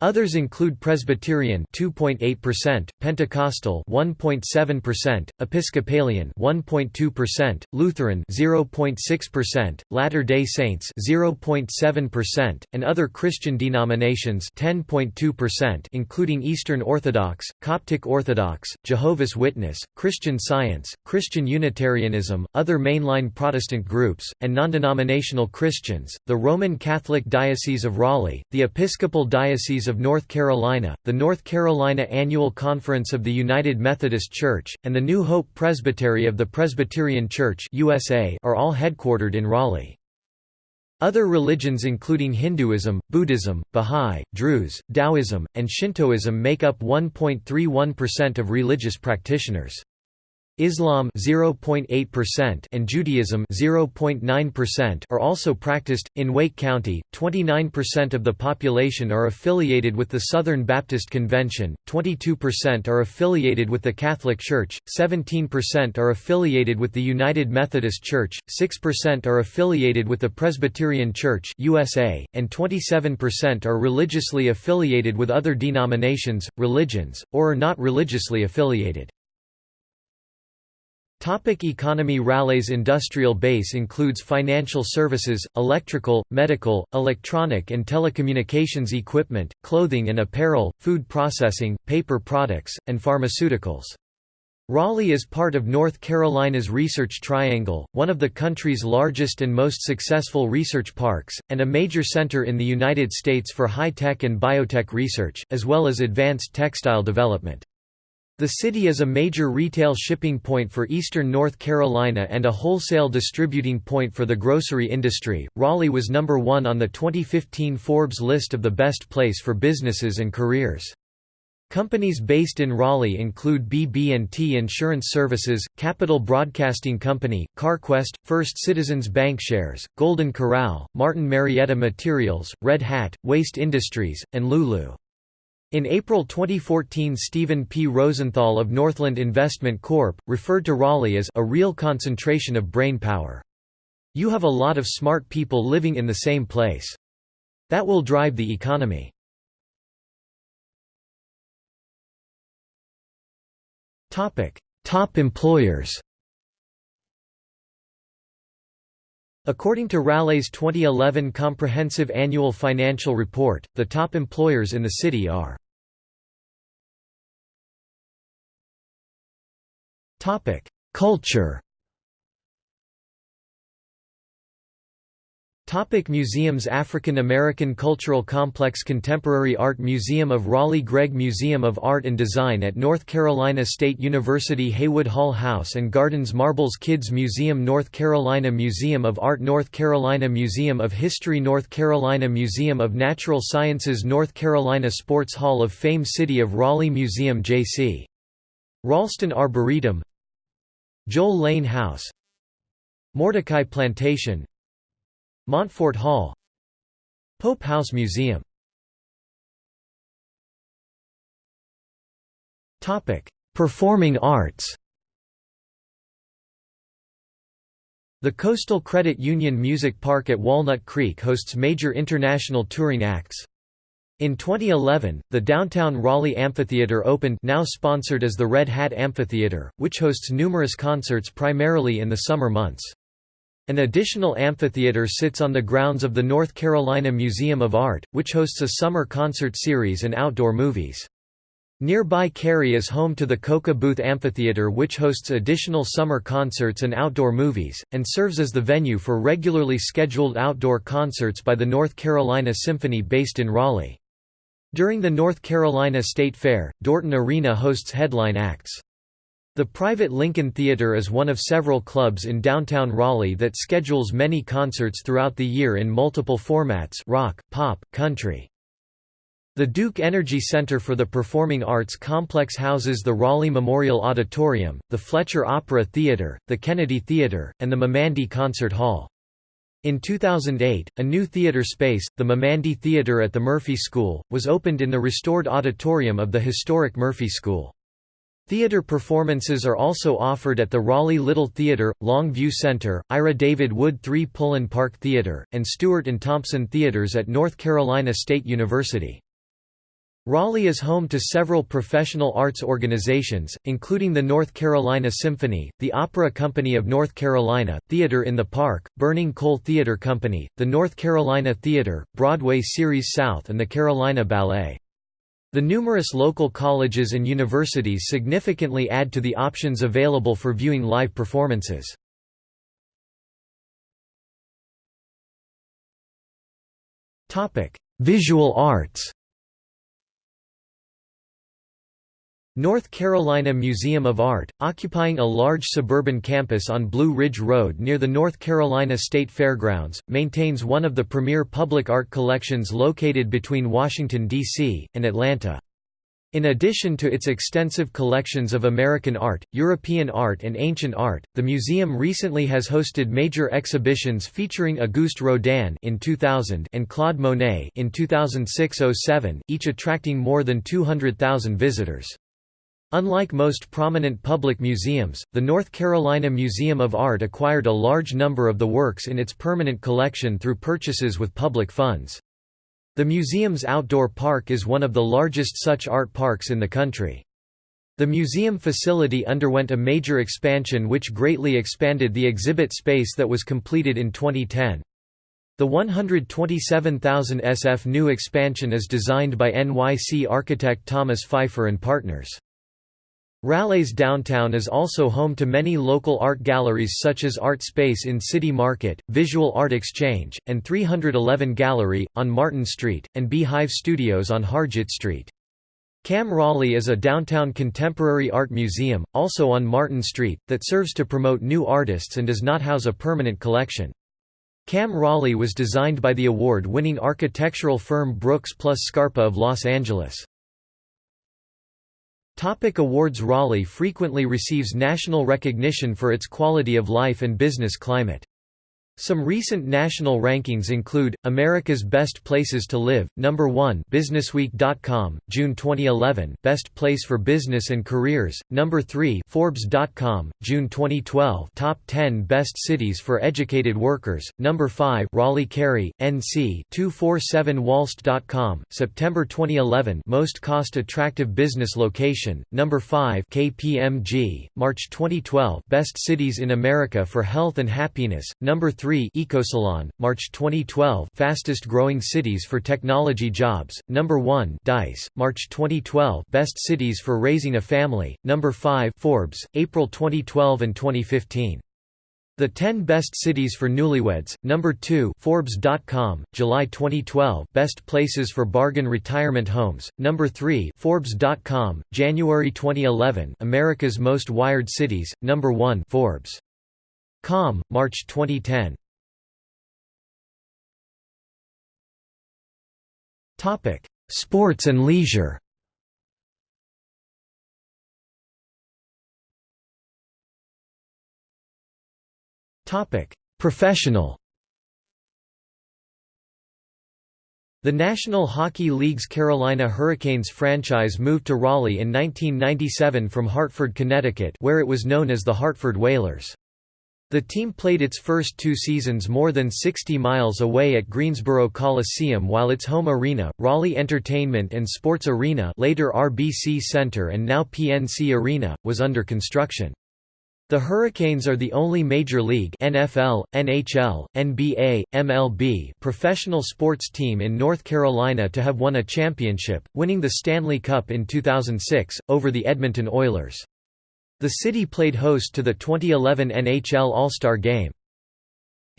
Others include Presbyterian 2.8%, Pentecostal 1.7%, Episcopalian 1.2%, Lutheran 0.6%, Latter-day Saints 0.7%, and other Christian denominations 10.2% including Eastern Orthodox, Coptic Orthodox, Jehovah's Witness, Christian Science, Christian Unitarianism, other mainline Protestant groups, and non-denominational Christians. The Roman Catholic Diocese of Raleigh, the Episcopal Diocese of North Carolina, the North Carolina Annual Conference of the United Methodist Church, and the New Hope Presbytery of the Presbyterian Church USA are all headquartered in Raleigh. Other religions including Hinduism, Buddhism, Bahá'í, Druze, Taoism, and Shintoism make up 1.31% of religious practitioners. Islam 0.8% and Judaism 0.9% are also practiced in Wake County. 29% of the population are affiliated with the Southern Baptist Convention, 22% are affiliated with the Catholic Church, 17% are affiliated with the United Methodist Church, 6% are affiliated with the Presbyterian Church USA, and 27% are religiously affiliated with other denominations, religions, or are not religiously affiliated. Topic economy Raleigh's industrial base includes financial services, electrical, medical, electronic and telecommunications equipment, clothing and apparel, food processing, paper products, and pharmaceuticals. Raleigh is part of North Carolina's Research Triangle, one of the country's largest and most successful research parks, and a major center in the United States for high-tech and biotech research, as well as advanced textile development. The city is a major retail shipping point for eastern North Carolina and a wholesale distributing point for the grocery industry. Raleigh was number 1 on the 2015 Forbes list of the best place for businesses and careers. Companies based in Raleigh include BB&T Insurance Services, Capital Broadcasting Company, CarQuest, First Citizens Bankshares, Golden Corral, Martin Marietta Materials, Red Hat, Waste Industries, and Lulu. In April 2014 Stephen P. Rosenthal of Northland Investment Corp. referred to Raleigh as a real concentration of brain power. You have a lot of smart people living in the same place. That will drive the economy. Top employers According to Raleigh's 2011 Comprehensive Annual Financial Report, the top employers in the city are Culture Topic museums African American Cultural Complex Contemporary Art Museum of Raleigh Gregg Museum of Art and Design at North Carolina State University Haywood Hall House and Gardens Marbles Kids Museum North Carolina Museum of Art North Carolina Museum of History North Carolina Museum of Natural Sciences North Carolina Sports Hall of Fame City of Raleigh Museum J.C. Ralston Arboretum Joel Lane House. Mordecai Plantation. Montfort Hall. Pope House Museum. Performing arts. The Coastal Credit Union Music Park at Walnut Creek hosts major international touring acts. In 2011, the downtown Raleigh Amphitheater opened now sponsored as the Red Hat Amphitheater, which hosts numerous concerts primarily in the summer months. An additional amphitheater sits on the grounds of the North Carolina Museum of Art, which hosts a summer concert series and outdoor movies. Nearby Cary is home to the Koka Booth Amphitheater which hosts additional summer concerts and outdoor movies, and serves as the venue for regularly scheduled outdoor concerts by the North Carolina Symphony based in Raleigh. During the North Carolina State Fair, Dorton Arena hosts headline acts. The private Lincoln Theatre is one of several clubs in downtown Raleigh that schedules many concerts throughout the year in multiple formats rock, pop, country. The Duke Energy Center for the Performing Arts complex houses the Raleigh Memorial Auditorium, the Fletcher Opera Theatre, the Kennedy Theatre, and the Meymandi Concert Hall. In 2008, a new theatre space, the Meymandi Theatre at the Murphy School, was opened in the restored auditorium of the historic Murphy School. Theatre performances are also offered at the Raleigh Little Theatre, Longview Center, Ira David Wood 3 Pullen Park Theatre, and Stewart and Thompson Theatres at North Carolina State University. Raleigh is home to several professional arts organizations, including the North Carolina Symphony, the Opera Company of North Carolina, Theatre in the Park, Burning Coal Theatre Company, the North Carolina Theatre, Broadway Series South and the Carolina Ballet. The numerous local colleges and universities significantly add to the options available for viewing live performances. Visual arts North Carolina Museum of Art, occupying a large suburban campus on Blue Ridge Road near the North Carolina State Fairgrounds, maintains one of the premier public art collections located between Washington, D.C., and Atlanta. In addition to its extensive collections of American art, European art and ancient art, the museum recently has hosted major exhibitions featuring Auguste Rodin in 2000 and Claude Monet in 2006-07, each attracting more than 200,000 visitors. Unlike most prominent public museums, the North Carolina Museum of Art acquired a large number of the works in its permanent collection through purchases with public funds. The museum's outdoor park is one of the largest such art parks in the country. The museum facility underwent a major expansion which greatly expanded the exhibit space that was completed in 2010. The 127,000 SF new expansion is designed by NYC architect Thomas Phifer and Partners. Raleigh's downtown is also home to many local art galleries such as Art Space in City Market, Visual Art Exchange, and 311 Gallery, on Martin Street, and Beehive Studios on Hargett Street. Cam Raleigh is a downtown contemporary art museum, also on Martin Street, that serves to promote new artists and does not house a permanent collection. Cam Raleigh was designed by the award-winning architectural firm Brooks plus Scarpa of Los Angeles. Topic awards Raleigh frequently receives national recognition for its quality of life and business climate. Some recent national rankings include America's Best Places to Live, number 1, businessweek.com, June 2011, Best Place for Business and Careers, number 3, Forbes.com, June 2012 Top 10 Best Cities for Educated Workers, Number 5 Raleigh Cary, NC 247wallst.com, September 2011 Most Cost Attractive Business Location, Number 5 KPMG, March 2012 Best Cities in America for Health and Happiness, Number 3 Ecosalon, March 2012 Fastest Growing Cities for Technology Jobs, Number 1 DICE, March 2012 Best Cities for Raising a Family, Number 5 Forbes, April 2012 and 2015. The 10 Best Cities for Newlyweds, Number 2 Forbes.com, July 2012 Best Places for Bargain Retirement Homes, Number 3 Forbes.com, January 2011 America's Most Wired Cities, Number 1 Forbes.com, March 2010 Sports and leisure Professional The National Hockey League's Carolina Hurricanes franchise moved to Raleigh in 1997 from Hartford, Connecticut where it was known as the Hartford Whalers. The team played its first two seasons more than 60 miles away at Greensboro Coliseum while its home arena, Raleigh Entertainment and Sports Arena later RBC Center and now PNC Arena, was under construction. The Hurricanes are the only Major League NFL, NHL, NBA, MLB professional sports team in North Carolina to have won a championship, winning the Stanley Cup in 2006, over the Edmonton Oilers. The city played host to the 2011 NHL All-Star Game.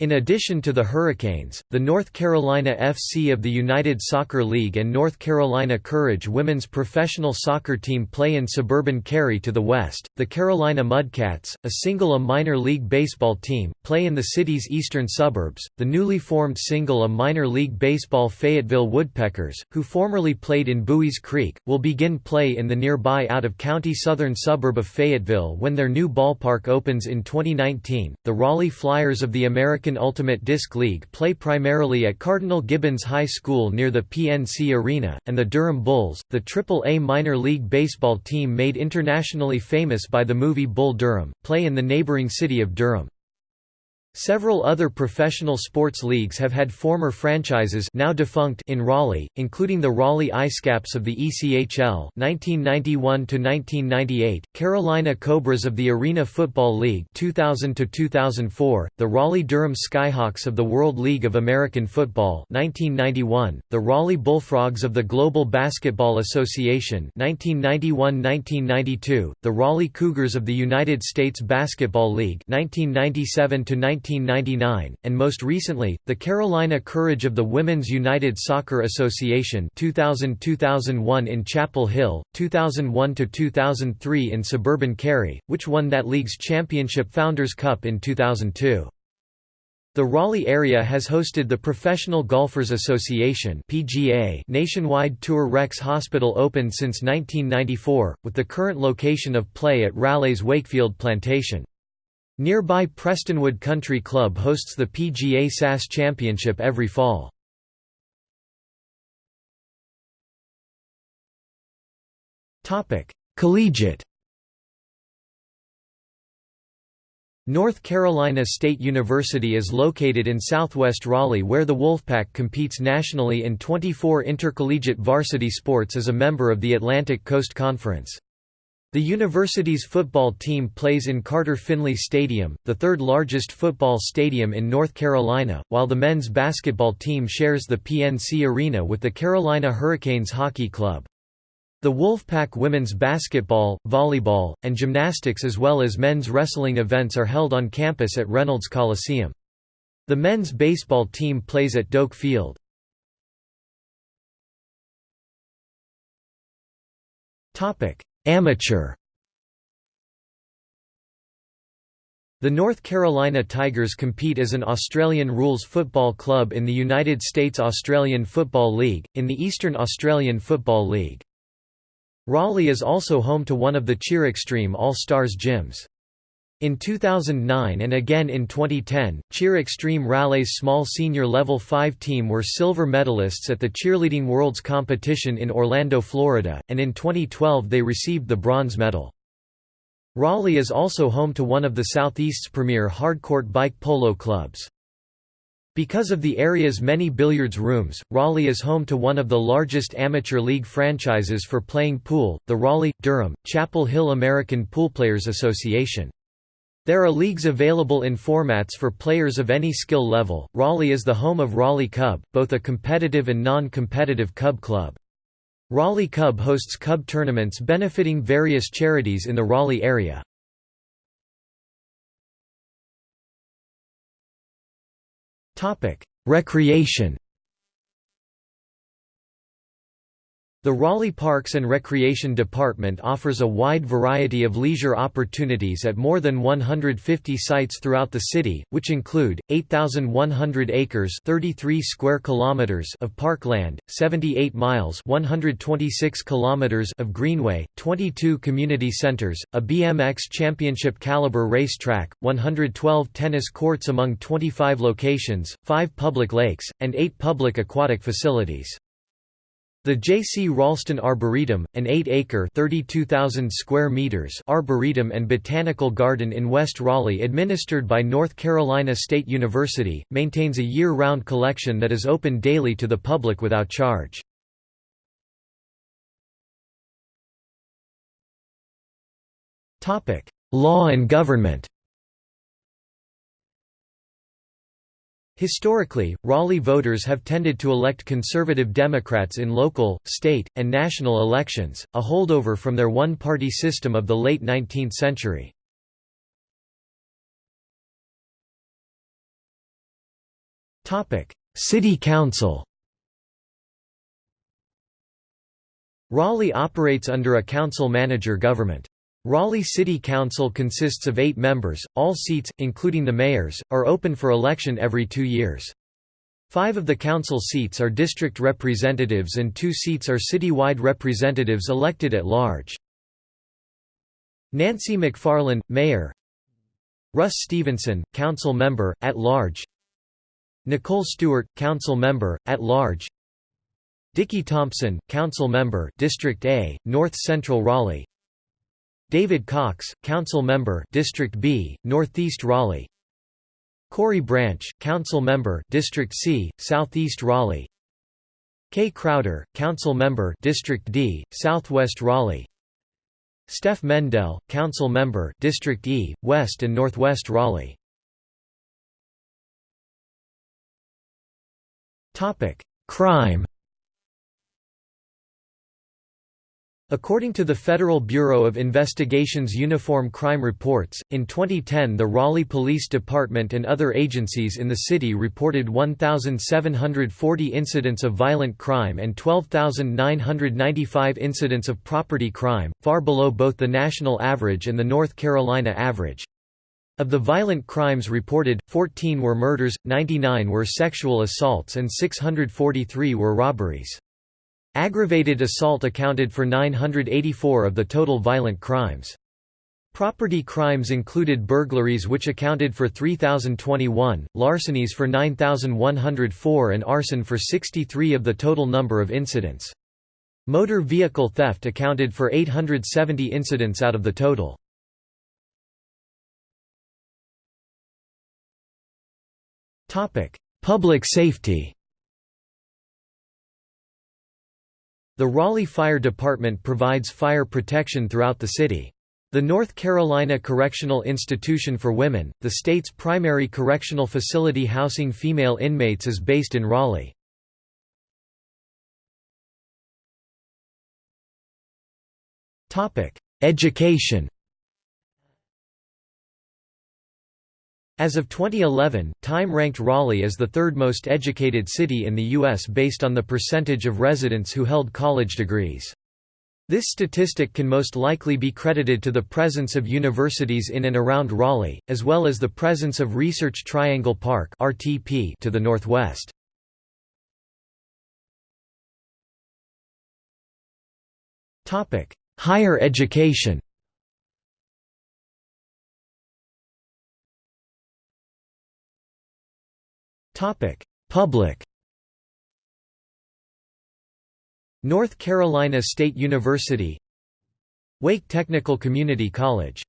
In addition to the Hurricanes, the North Carolina FC of the United Soccer League and North Carolina Courage women's professional soccer team play in suburban Cary to the west. The Carolina Mudcats, a single A minor league baseball team, play in the city's eastern suburbs. The newly formed single A minor league baseball Fayetteville Woodpeckers, who formerly played in Buies Creek, will begin play in the nearby out-of-county southern suburb of Fayetteville when their new ballpark opens in 2019. The Raleigh Flyers of the American American Ultimate Disc League play primarily at Cardinal Gibbons High School near the PNC Arena, and the Durham Bulls, the Triple-A minor league baseball team made internationally famous by the movie Bull Durham, play in the neighboring city of Durham. Several other professional sports leagues have had former franchises now defunct in Raleigh, including the Raleigh IceCaps of the ECHL 1991–1998, Carolina Cobras of the Arena Football League 2000–2004, the Raleigh-Durham Skyhawks of the World League of American Football 1991, the Raleigh Bullfrogs of the Global Basketball Association 1991–1992, the Raleigh Cougars of the United States Basketball League 1997 1999, and most recently, the Carolina Courage of the Women's United Soccer Association 2000–2001 in Chapel Hill, 2001–2003 in suburban Cary, which won that league's championship Founders Cup in 2002. The Raleigh area has hosted the Professional Golfers Association (PGA) nationwide tour Rex Hospital open since 1994, with the current location of play at Raleigh's Wakefield Plantation. Nearby Prestonwood Country Club hosts the PGA SAS Championship every fall. Collegiate North Carolina State University is located in southwest Raleigh where the Wolfpack competes nationally in 24 intercollegiate varsity sports as a member of the Atlantic Coast Conference. The university's football team plays in Carter Finley Stadium, the third largest football stadium in North Carolina, while the men's basketball team shares the PNC Arena with the Carolina Hurricanes Hockey Club. The Wolfpack women's basketball, volleyball, and gymnastics as well as men's wrestling events are held on campus at Reynolds Coliseum. The men's baseball team plays at Doak Field. Topic: Amateur The North Carolina Tigers compete as an Australian rules football club in the United States Australian Football League, in the Eastern Australian Football League. Raleigh is also home to one of the Cheer Extreme All-Stars gyms. In 2009 and again in 2010, Cheer Extreme Raleigh's small senior level 5 team were silver medalists at the Cheerleading Worlds competition in Orlando, Florida, and in 2012 they received the bronze medal. Raleigh is also home to one of the Southeast's premier hardcourt bike polo clubs. Because of the area's many billiards rooms, Raleigh is home to one of the largest amateur league franchises for playing pool, the Raleigh-Durham, Chapel Hill American Poolplayers Association. There are leagues available in formats for players of any skill level. Raleigh is the home of Raleigh Cub, both a competitive and non-competitive cub club. Raleigh Cub hosts cub tournaments benefiting various charities in the Raleigh area. Recreation The Raleigh Parks and Recreation Department offers a wide variety of leisure opportunities at more than 150 sites throughout the city, which include 8,100 acres (33 square kilometers) of parkland, 78 miles (126 kilometers) of greenway, 22 community centers, a BMX championship caliber racetrack, 112 tennis courts among 25 locations, 5 public lakes, and 8 public aquatic facilities. The J.C. Ralston Arboretum, an 8-acre square meters arboretum and botanical garden in West Raleigh administered by North Carolina State University, maintains a year-round collection that is open daily to the public without charge. Law and government Historically, Raleigh voters have tended to elect conservative Democrats in local, state, and national elections, a holdover from their one-party system of the late 19th century. City Council Raleigh operates under a council-manager government. Raleigh City Council consists of eight members, all seats, including the mayor's, are open for election every two years. Five of the council seats are district representatives and two seats are citywide representatives elected at large. Nancy McFarlane, Mayor Russ Stevenson, Council Member, at large Nicole Stewart, Council Member, at large Dicky Thompson, Council Member, District A, North Central Raleigh David Cox, Council Member, District B, Northeast Raleigh. Corey Branch, Council Member, District C, Southeast Raleigh. Kay Crowder, Council Member, District D, Southwest Raleigh. Stef Mandell, Council Member, District E, West and Northwest Raleigh. Topic: Crime. According to the Federal Bureau of Investigation's Uniform Crime Reports, in 2010 the Raleigh Police Department and other agencies in the city reported 1,740 incidents of violent crime and 12,995 incidents of property crime, far below both the national average and the North Carolina average. Of the violent crimes reported, 14 were murders, 99 were sexual assaults and 643 were robberies. Aggravated assault accounted for 984 of the total violent crimes. Property crimes included burglaries which accounted for 3,021, larcenies for 9,104 and arson for 63 of the total number of incidents. Motor vehicle theft accounted for 870 incidents out of the total. Public safety The Raleigh Fire Department provides fire protection throughout the city. The North Carolina Correctional Institution for Women, the state's primary correctional facility housing female inmates is based in Raleigh. Education As of 2011, Time ranked Raleigh as the third most educated city in the U.S. based on the percentage of residents who held college degrees. This statistic can most likely be credited to the presence of universities in and around Raleigh, as well as the presence of Research Triangle Park to the northwest. Higher education Public. North Carolina State University. Wake Technical Community College.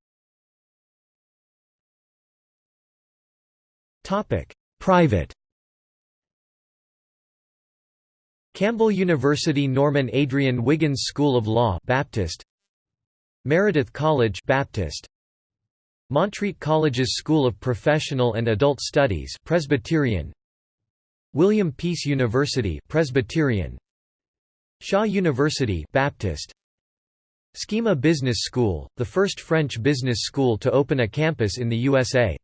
Private. Campbell University Norman Adrian Wiggins School of Law Baptist. Meredith College Baptist. Montreat College's School of Professional and Adult Studies Presbyterian William Peace University Presbyterian Shaw University Baptist SKEMA Business School, the first French business school to open a campus in the USA.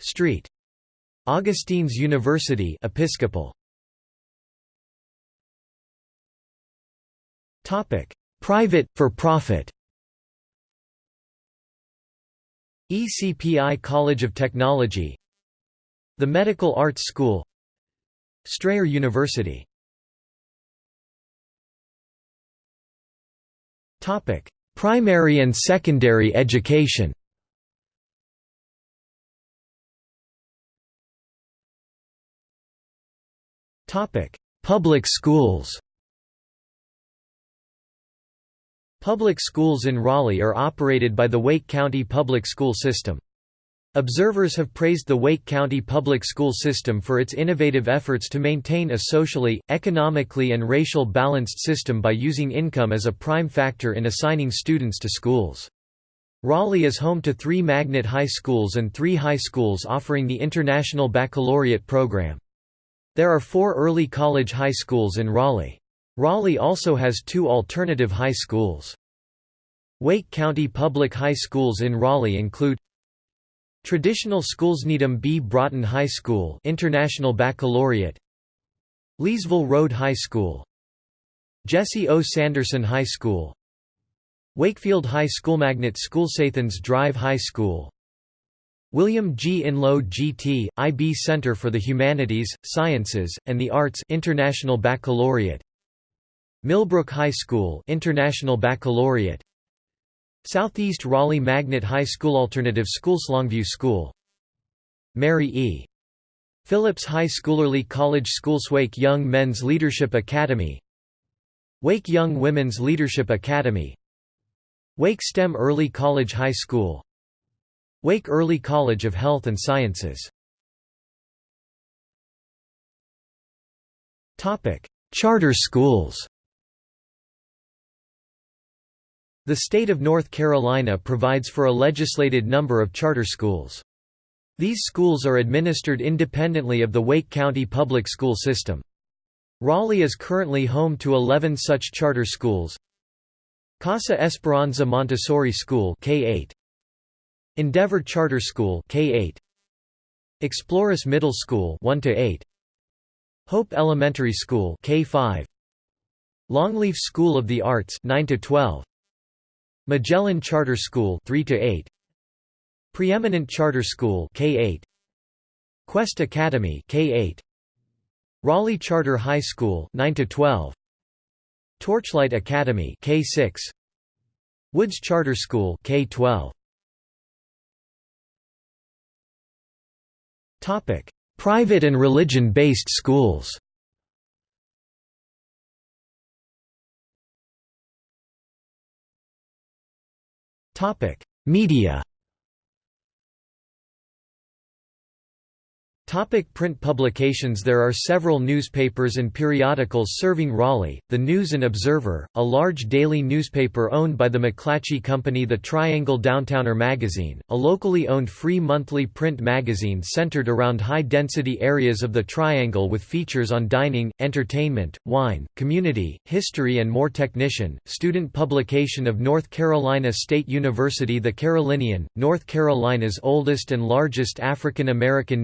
Street. Augustine's University Episcopal. Topic: Private for ECPI College of Technology The Medical Arts School Strayer University. Primary and secondary education. Public schools Public schools in Raleigh are operated by the Wake County Public School System. Observers have praised the Wake County public school system for its innovative efforts to maintain a socially, economically and racial balanced system by using income as a prime factor in assigning students to schools. Raleigh is home to three magnet high schools and three high schools offering the International Baccalaureate program. There are four early college high schools in Raleigh. Raleigh also has two alternative high schools. Wake County public high schools in Raleigh include Traditional schools Needham B. Broughton High School International Baccalaureate Leesville Road High School Jesse O. Sanderson High School Wakefield High School Magnet School Athens Drive High School William G. Enloe GT, IB Center for the Humanities, Sciences, and the Arts International Baccalaureate Millbrook High School International Baccalaureate Southeast Raleigh Magnet High School Alternative Schools Longview School Mary E. Phillips High School Early College Schools Wake Young Men's Leadership Academy Wake Young Women's Leadership Academy Wake STEM Early College High School Wake Early College of Health and Sciences Charter schools The state of North Carolina provides for a legislated number of charter schools. These schools are administered independently of the Wake County public school system. Raleigh is currently home to 11 such charter schools. Casa Esperanza Montessori School K8 Endeavor Charter School K8 Exploris Middle School 1 to 8 Hope Elementary School K5 Longleaf School of the Arts 9 to 12 Magellan Charter School 3 to 8 Preeminent Charter School K8 Quest Academy K8 Raleigh Charter High School 9 to 12 Torchlight Academy K6 Woods Charter School K12 Topic. Private and religion-based schools Media Topic print publications There are several newspapers and periodicals serving Raleigh, The News and Observer, a large daily newspaper owned by the McClatchy Company The Triangle Downtowner magazine, a locally owned free monthly print magazine centered around high-density areas of the Triangle with features on dining, entertainment, wine, community, history and more Technician, student publication of North Carolina State University The Carolinian, North Carolina's oldest and largest African American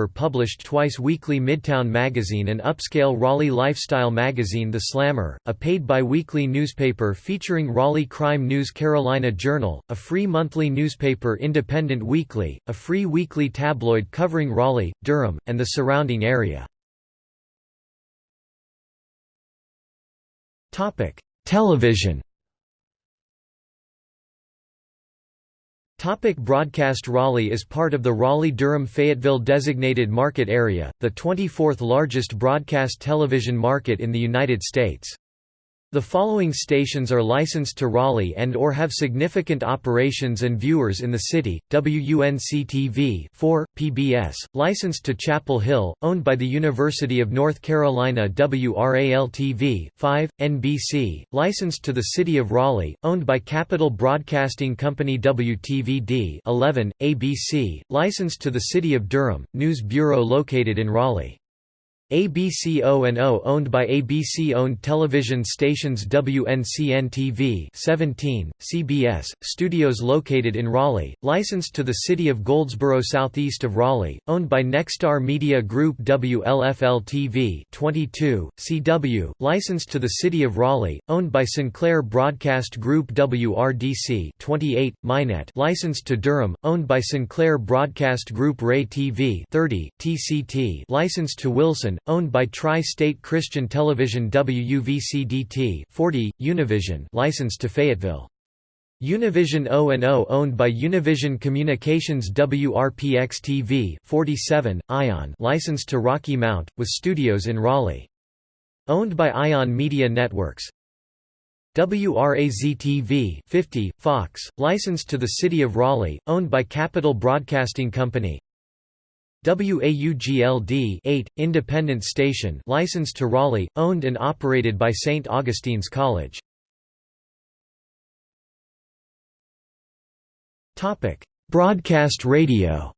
newspaper published twice weekly Midtown magazine and upscale Raleigh lifestyle magazine The Slammer, a paid bi-weekly newspaper featuring Raleigh crime news Carolina Journal, a free monthly newspaper Independent Weekly, a free weekly tabloid covering Raleigh, Durham, and the surrounding area. Television Topic broadcast Raleigh is part of the Raleigh-Durham-Fayetteville designated market area, the 24th largest broadcast television market in the United States. The following stations are licensed to Raleigh and or have significant operations and viewers in the city: WUNC-TV 4, PBS, licensed to Chapel Hill, owned by the University of North Carolina WRAL-TV 5, NBC, licensed to the City of Raleigh, owned by Capital Broadcasting Company WTVD 11, ABC, licensed to the City of Durham, News Bureau located in Raleigh. ABC O&O owned by ABC-owned television stations WNCN-TV 17, CBS, studios located in Raleigh, licensed to the city of Goldsboro southeast of Raleigh, owned by Nexstar Media Group WLFL-TV 22, CW, licensed to the city of Raleigh, owned by Sinclair Broadcast Group WRDC 28, Minet licensed to Durham, owned by Sinclair Broadcast Group Ray TV 30, TCT licensed to Wilson, owned by Tri-State Christian Television WUVCDT 40, Univision licensed to Fayetteville. Univision O&O owned by Univision Communications WRPX-TV 47, Ion licensed to Rocky Mount, with studios in Raleigh. Owned by Ion Media Networks. WRAZ-TV 50, Fox, licensed to the City of Raleigh, owned by Capital Broadcasting Company. WAUGLD 8, independent station licensed to Raleigh, owned and operated by St. Augustine's College. Broadcast radio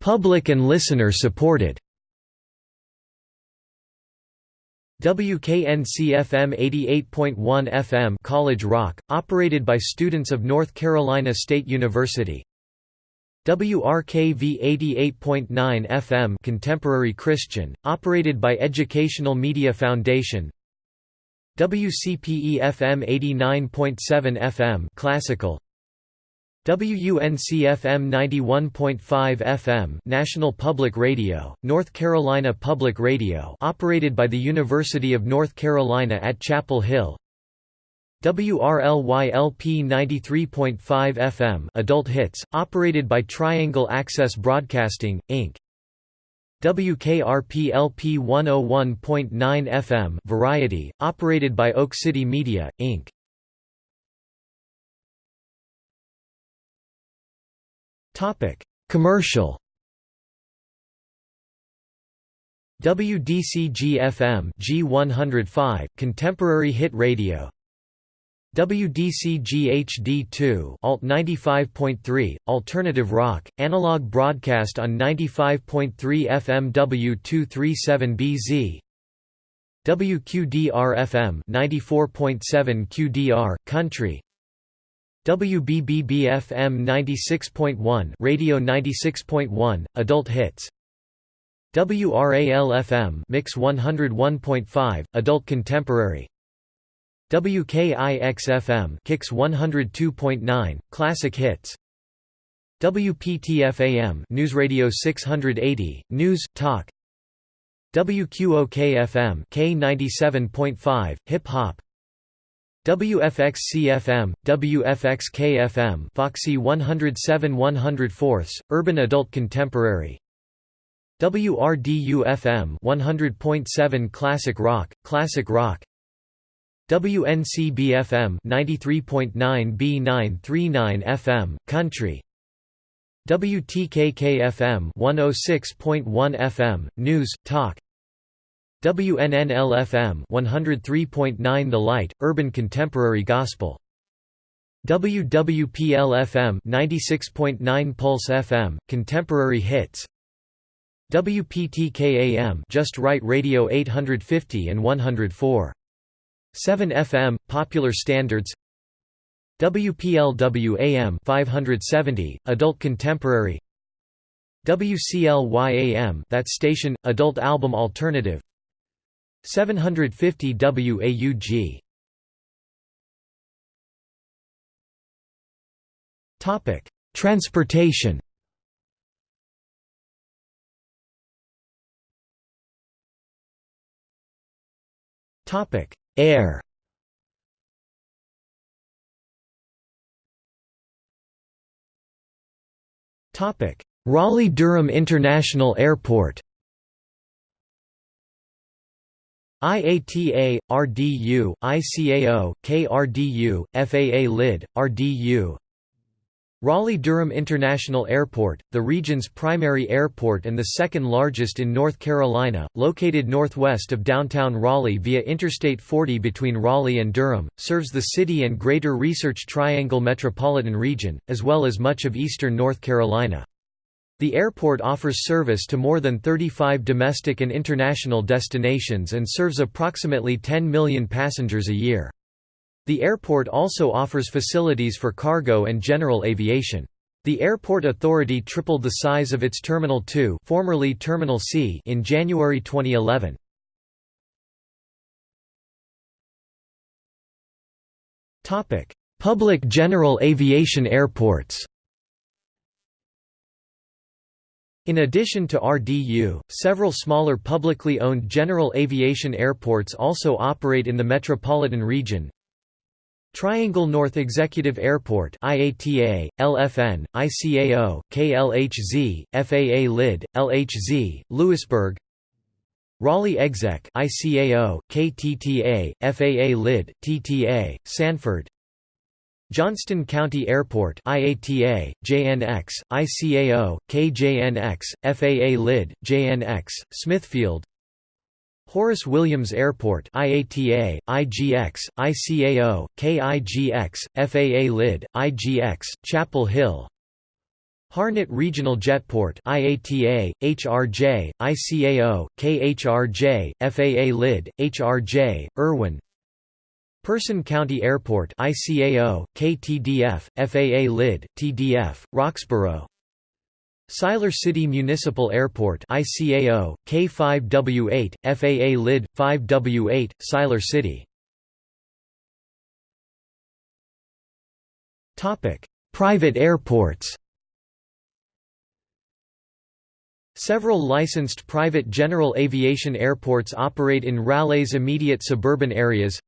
Public and listener supported WKNC-FM 88.1 FM College Rock, operated by students of North Carolina State University. WRKV 88.9 FM Contemporary Christian, operated by Educational Media Foundation. WCPE-FM 89.7 FM Classical. WUNC-FM 91.5 FM National Public Radio, North Carolina Public Radio operated by the University of North Carolina at Chapel Hill WRLY-LP 93.5 FM Adult Hits, operated by Triangle Access Broadcasting, Inc. WKRP-LP 101.9 FM Variety, operated by Oak City Media, Inc. Commercial. WDCG-FM G105 Contemporary Hit Radio. WDCG-HD2 Alt 95.3 Alternative Rock Analog broadcast on 95.3 FM W237BZ. WQDR-FM 94.7 QDR Country WBBB-FM 96.1 Radio 96.1 Adult Hits. WRAL-FM Mix 101.5 Adult Contemporary. WKIX-FM Kicks 102.9 Classic Hits. WPTF-AM News Radio 680 News Talk. WQOK-FM K97.5 Hip Hop WFXC-FM, WFXK-FM Foxy 107 104 Urban Adult Contemporary. WRDU-FM 100.7 Classic Rock, Classic Rock. WNCB-FM 93.9 B939 FM, Country. WTKK-FM 106.1 FM, News, Talk WNNL-FM 103.9 The Light, Urban Contemporary Gospel. WWPL-FM 96.9 Pulse FM, Contemporary Hits. WPTK-AM Just Right Radio 850 and 104. 7 FM, Popular Standards WPLW-AM 570, Adult Contemporary WCLY-AM That Station, Adult Album Alternative 750 WAUG Topic: Transportation. Topic: Air. Topic: Raleigh-Durham International Airport IATA, RDU, ICAO, KRDU, FAA LID, RDU Raleigh-Durham International Airport, the region's primary airport and the second largest in North Carolina, located northwest of downtown Raleigh via Interstate 40 between Raleigh and Durham, serves the city and Greater Research Triangle metropolitan region, as well as much of eastern North Carolina. The airport offers service to more than 35 domestic and international destinations and serves approximately 10 million passengers a year. The airport also offers facilities for cargo and general aviation. The airport authority tripled the size of its Terminal 2 formerly Terminal C in January 2011. Public general aviation airports In addition to RDU, several smaller publicly owned general aviation airports also operate in the metropolitan region, Triangle North Executive Airport IATA, LFN, ICAO, KLHZ, FAA LID, LHZ, Louisburg. Raleigh Exec ICAO, KTTA, FAA LID, TTA, Sanford Johnston County Airport IATA, JNX, ICAO, KJNX, FAA LID, JNX, Smithfield. Horace Williams Airport IATA, IGX, ICAO, KIGX, FAA LID, IGX, Chapel Hill. Harnett Regional Jetport IATA, HRJ, ICAO, KHRJ, FAA LID, HRJ, Erwin Person County Airport ICAO, KTDF, FAA LID, TDF, Roxboro. Siler City Municipal Airport ICAO, K5W8, FAA LID, 5W8, Siler City. Private airports. Several licensed private general aviation airports operate in Raleigh's immediate suburban areas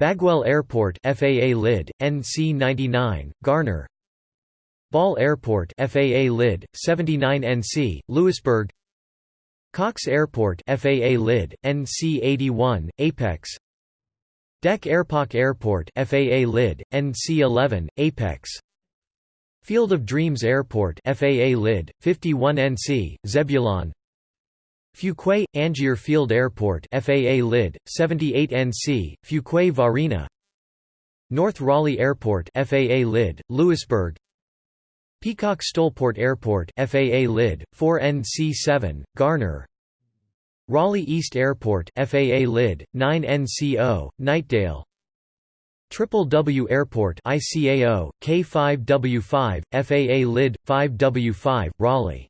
Bagwell Airport FAA LID, NC99, Garner. Ball Airport FAA LID 79 NC Louisburg. Cox Airport FAA LID NC 81 Apex. DEC Airpark Airport FAA LID NC 11 Apex. Field of Dreams Airport FAA LID 51 NC Zebulon Fuquay Angier Field Airport FAA LID 78 NC Fuquay Varina. North Raleigh Airport FAA LID Louisburg. Peacock Stolport Airport FAA LID 4NC7 Garner. Raleigh East Airport FAA LID 9NCO Knightdale Triple W Airport ICAO K5W5 FAA LID 5W5 Raleigh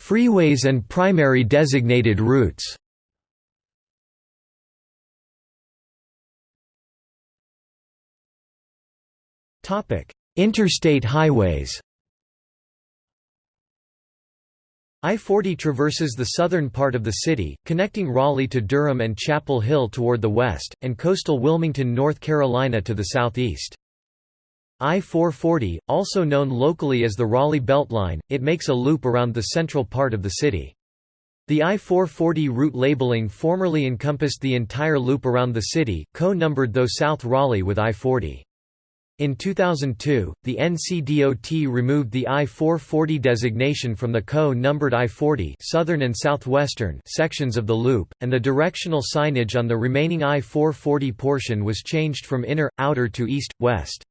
Freeways and primary designated routes. Interstate highways. I-40 traverses the southern part of the city, connecting Raleigh to Durham and Chapel Hill toward the west, and coastal Wilmington, North Carolina to the southeast. I-440, also known locally as the Raleigh Beltline, it makes a loop around the central part of the city. The I-440 route labeling formerly encompassed the entire loop around the city, co-numbered though South Raleigh with I-40. In 2002, the NCDOT removed the I-440 designation from the co-numbered I-40 southern and southwestern sections of the loop, and the directional signage on the remaining I-440 portion was changed from inner, outer to east-west.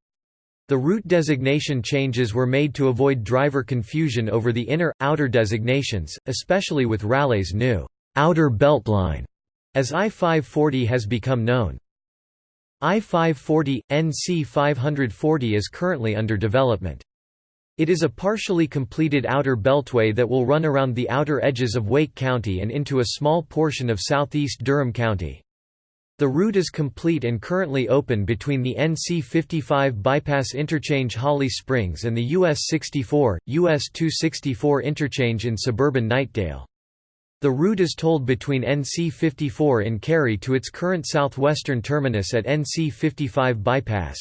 The route designation changes were made to avoid driver confusion over the inner, outer designations, especially with Raleigh's new outer beltline, as I-540 has become known. I-540, NC 540 is currently under development. It is a partially completed outer beltway that will run around the outer edges of Wake County and into a small portion of southeast Durham County. The route is complete and currently open between the NC 55 bypass interchange Holly Springs and the US 64, US 264 interchange in suburban Knightdale. The route is tolled between NC 54 in Cary to its current southwestern terminus at NC 55 bypass.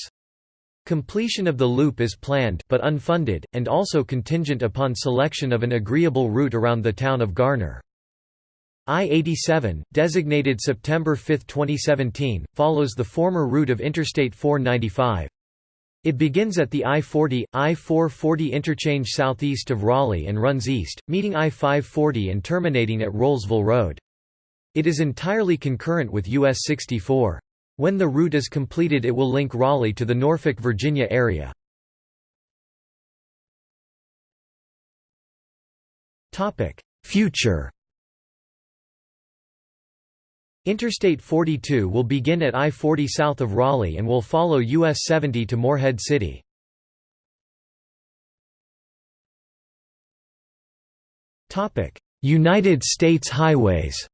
Completion of the loop is planned, but unfunded, and also contingent upon selection of an agreeable route around the town of Garner. I-87, designated September 5, 2017, follows the former route of Interstate 495. It begins at the I-40, I-440 interchange southeast of Raleigh and runs east, meeting I-540 and terminating at Rolesville Road. It is entirely concurrent with US 64. When the route is completed it will link Raleigh to the Norfolk, Virginia area. Future Interstate 42 will begin at I-40 south of Raleigh and will follow US 70 to Morehead City. United States highways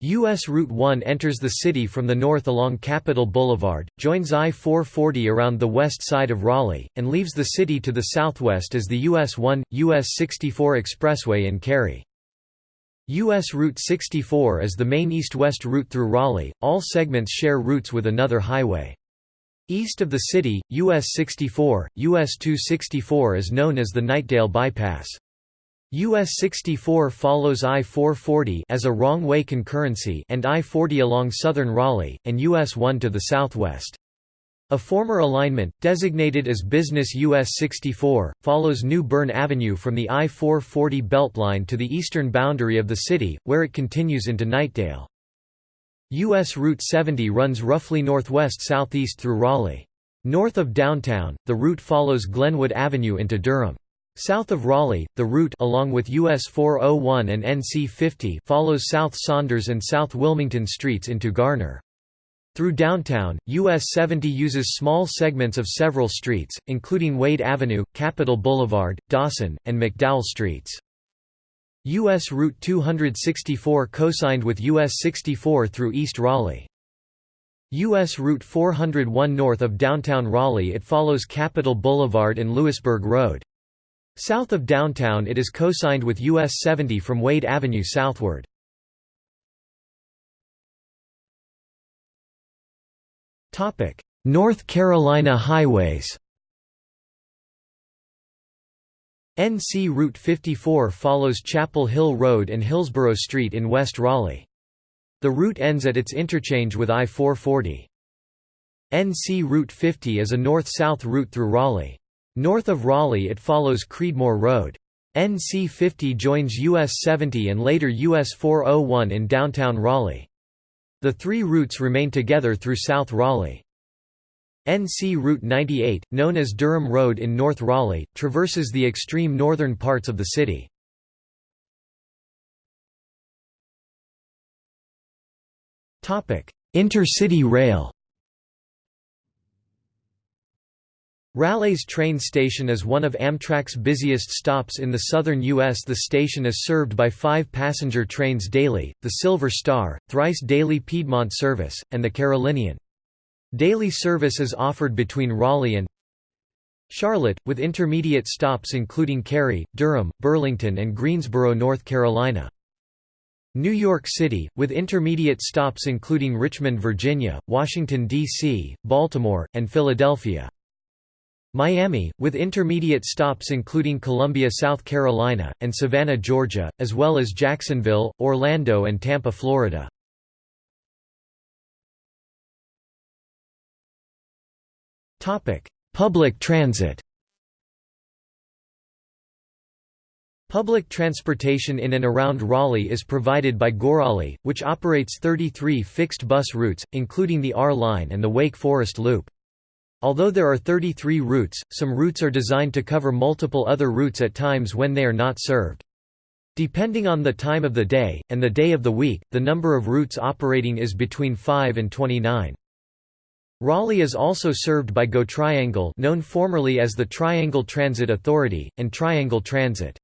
U.S. Route 1 enters the city from the north along Capitol Boulevard, joins I-440 around the west side of Raleigh, and leaves the city to the southwest as the US 1, US 64 Expressway in Cary. U.S. Route 64 is the main east-west route through Raleigh, all segments share routes with another highway. East of the city, US 64, US 264 is known as the Knightdale Bypass. US 64 follows I-440 as a wrong-way concurrency and I-40 along southern Raleigh, and US 1 to the southwest. A former alignment, designated as Business US 64, follows New Bern Avenue from the I-440 Beltline to the eastern boundary of the city, where it continues into Knightdale. US Route 70 runs roughly northwest-southeast through Raleigh. North of downtown, the route follows Glenwood Avenue into Durham. South of Raleigh, the route along with US 401 and NC 50 follows South Saunders and South Wilmington streets into Garner. Through downtown, US 70 uses small segments of several streets, including Wade Avenue, Capitol Boulevard, Dawson, and McDowell streets. US Route 264 cosigned with US 64 through East Raleigh. US Route 401 north of downtown Raleigh it follows Capitol Boulevard and Louisburg Road. South of downtown it is cosigned with US 70 from Wade Avenue southward. North Carolina highways NC Route 54 follows Chapel Hill Road and Hillsborough Street in West Raleigh. The route ends at its interchange with I-440. NC Route 50 is a north-south route through Raleigh. North of Raleigh it follows Creedmoor Road. NC 50 joins US 70 and later US 401 in downtown Raleigh. The three routes remain together through South Raleigh. NC Route 98, known as Durham Road in North Raleigh, traverses the extreme northern parts of the city. Intercity rail Raleigh's train station is one of Amtrak's busiest stops in the southern U.S. The station is served by five passenger trains daily, the Silver Star, thrice daily Piedmont service, and the Carolinian. Daily service is offered between Raleigh and Charlotte, with intermediate stops including Cary, Durham, Burlington and Greensboro, North Carolina. New York City, with intermediate stops including Richmond, Virginia, Washington, D.C., Baltimore, and Philadelphia. Miami, with intermediate stops including Columbia, South Carolina, and Savannah, Georgia, as well as Jacksonville, Orlando and Tampa, Florida. Public transit Public transportation in and around Raleigh is provided by GoRaleigh, which operates 33 fixed bus routes, including the R Line and the Wake Forest Loop. Although there are 33 routes, some routes are designed to cover multiple other routes at times when they are not served. Depending on the time of the day, and the day of the week, the number of routes operating is between 5 and 29. Raleigh is also served by GO Triangle known formerly as the Triangle Transit Authority, and Triangle Transit.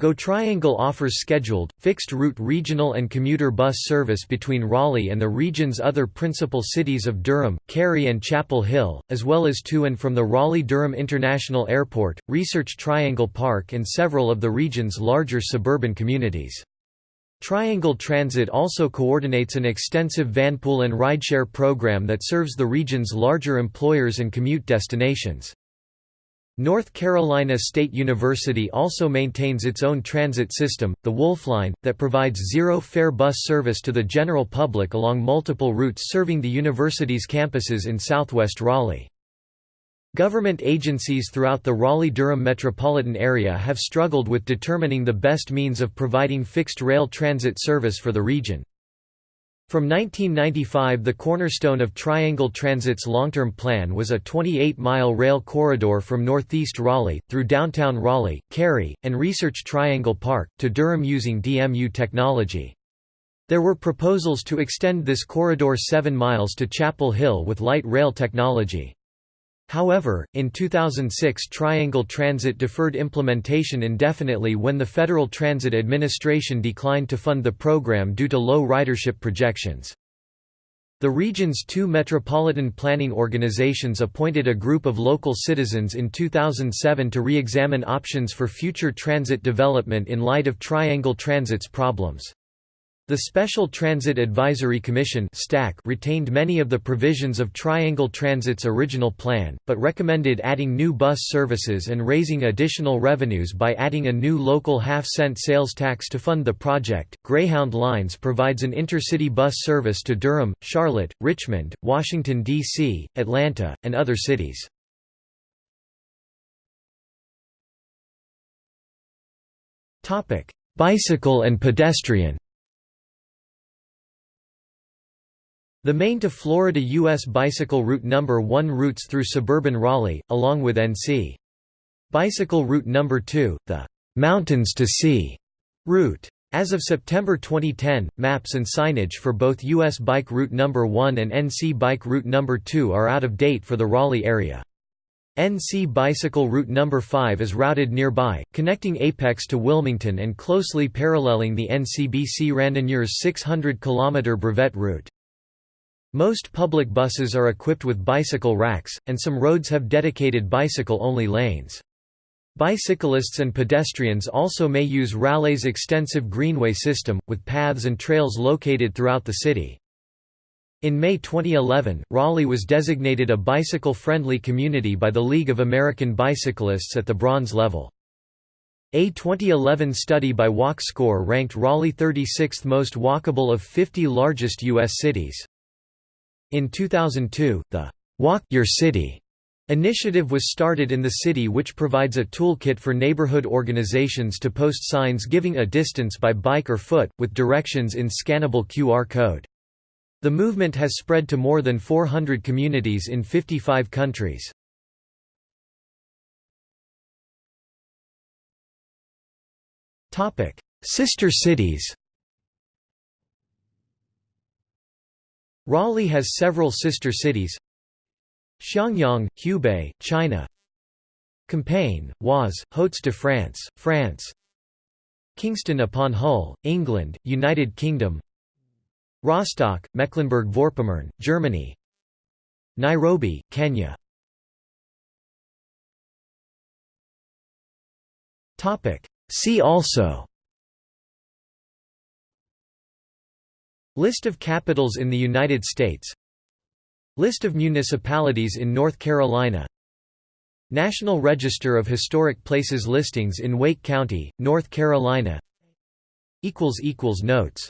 Go Triangle offers scheduled, fixed-route regional and commuter bus service between Raleigh and the region's other principal cities of Durham, Cary and Chapel Hill, as well as to and from the Raleigh-Durham International Airport, Research Triangle Park and several of the region's larger suburban communities. Triangle Transit also coordinates an extensive vanpool and rideshare program that serves the region's larger employers and commute destinations. North Carolina State University also maintains its own transit system, the Wolfline, that provides zero-fare bus service to the general public along multiple routes serving the university's campuses in southwest Raleigh. Government agencies throughout the Raleigh-Durham metropolitan area have struggled with determining the best means of providing fixed rail transit service for the region. From 1995 the cornerstone of Triangle Transit's long-term plan was a 28-mile rail corridor from northeast Raleigh, through downtown Raleigh, Cary, and Research Triangle Park, to Durham using DMU technology. There were proposals to extend this corridor 7 miles to Chapel Hill with light rail technology. However, in 2006 Triangle Transit deferred implementation indefinitely when the Federal Transit Administration declined to fund the program due to low ridership projections. The region's two metropolitan planning organizations appointed a group of local citizens in 2007 to re-examine options for future transit development in light of Triangle Transit's problems. The Special Transit Advisory Commission retained many of the provisions of Triangle Transit's original plan, but recommended adding new bus services and raising additional revenues by adding a new local half-cent sales tax to fund the project. Greyhound Lines provides an intercity bus service to Durham, Charlotte, Richmond, Washington, D.C., Atlanta, and other cities. Bicycle and pedestrian The Maine to Florida U.S. Bicycle Route No. 1 routes through suburban Raleigh, along with NC. Bicycle Route No. 2, the «Mountains to Sea» route. As of September 2010, maps and signage for both U.S. Bike Route No. 1 and NC Bike Route No. 2 are out of date for the Raleigh area. NC Bicycle Route No. 5 is routed nearby, connecting Apex to Wilmington and closely paralleling the NCBC Randonneurs 600 km Brevet route. Most public buses are equipped with bicycle racks, and some roads have dedicated bicycle-only lanes. Bicyclists and pedestrians also may use Raleigh's extensive greenway system, with paths and trails located throughout the city. In May 2011, Raleigh was designated a bicycle-friendly community by the League of American Bicyclists at the bronze level. A 2011 study by WalkScore ranked Raleigh 36th most walkable of 50 largest U.S. cities. In 2002, the Walk Your City initiative was started in the city which provides a toolkit for neighborhood organizations to post signs giving a distance by bike or foot, with directions in scannable QR code. The movement has spread to more than 400 communities in 55 countries. Sister cities Raleigh has several sister cities. Xiangyang, Hubei, China. Compiègne, Oise, Hauts-de-France, France Kingston upon Hull, England, United Kingdom. Rostock, Mecklenburg-Vorpommern, Germany. Nairobi, Kenya. See also List of capitals in the United States. List of municipalities in North Carolina. National Register of Historic Places listings in Wake County, North Carolina. Notes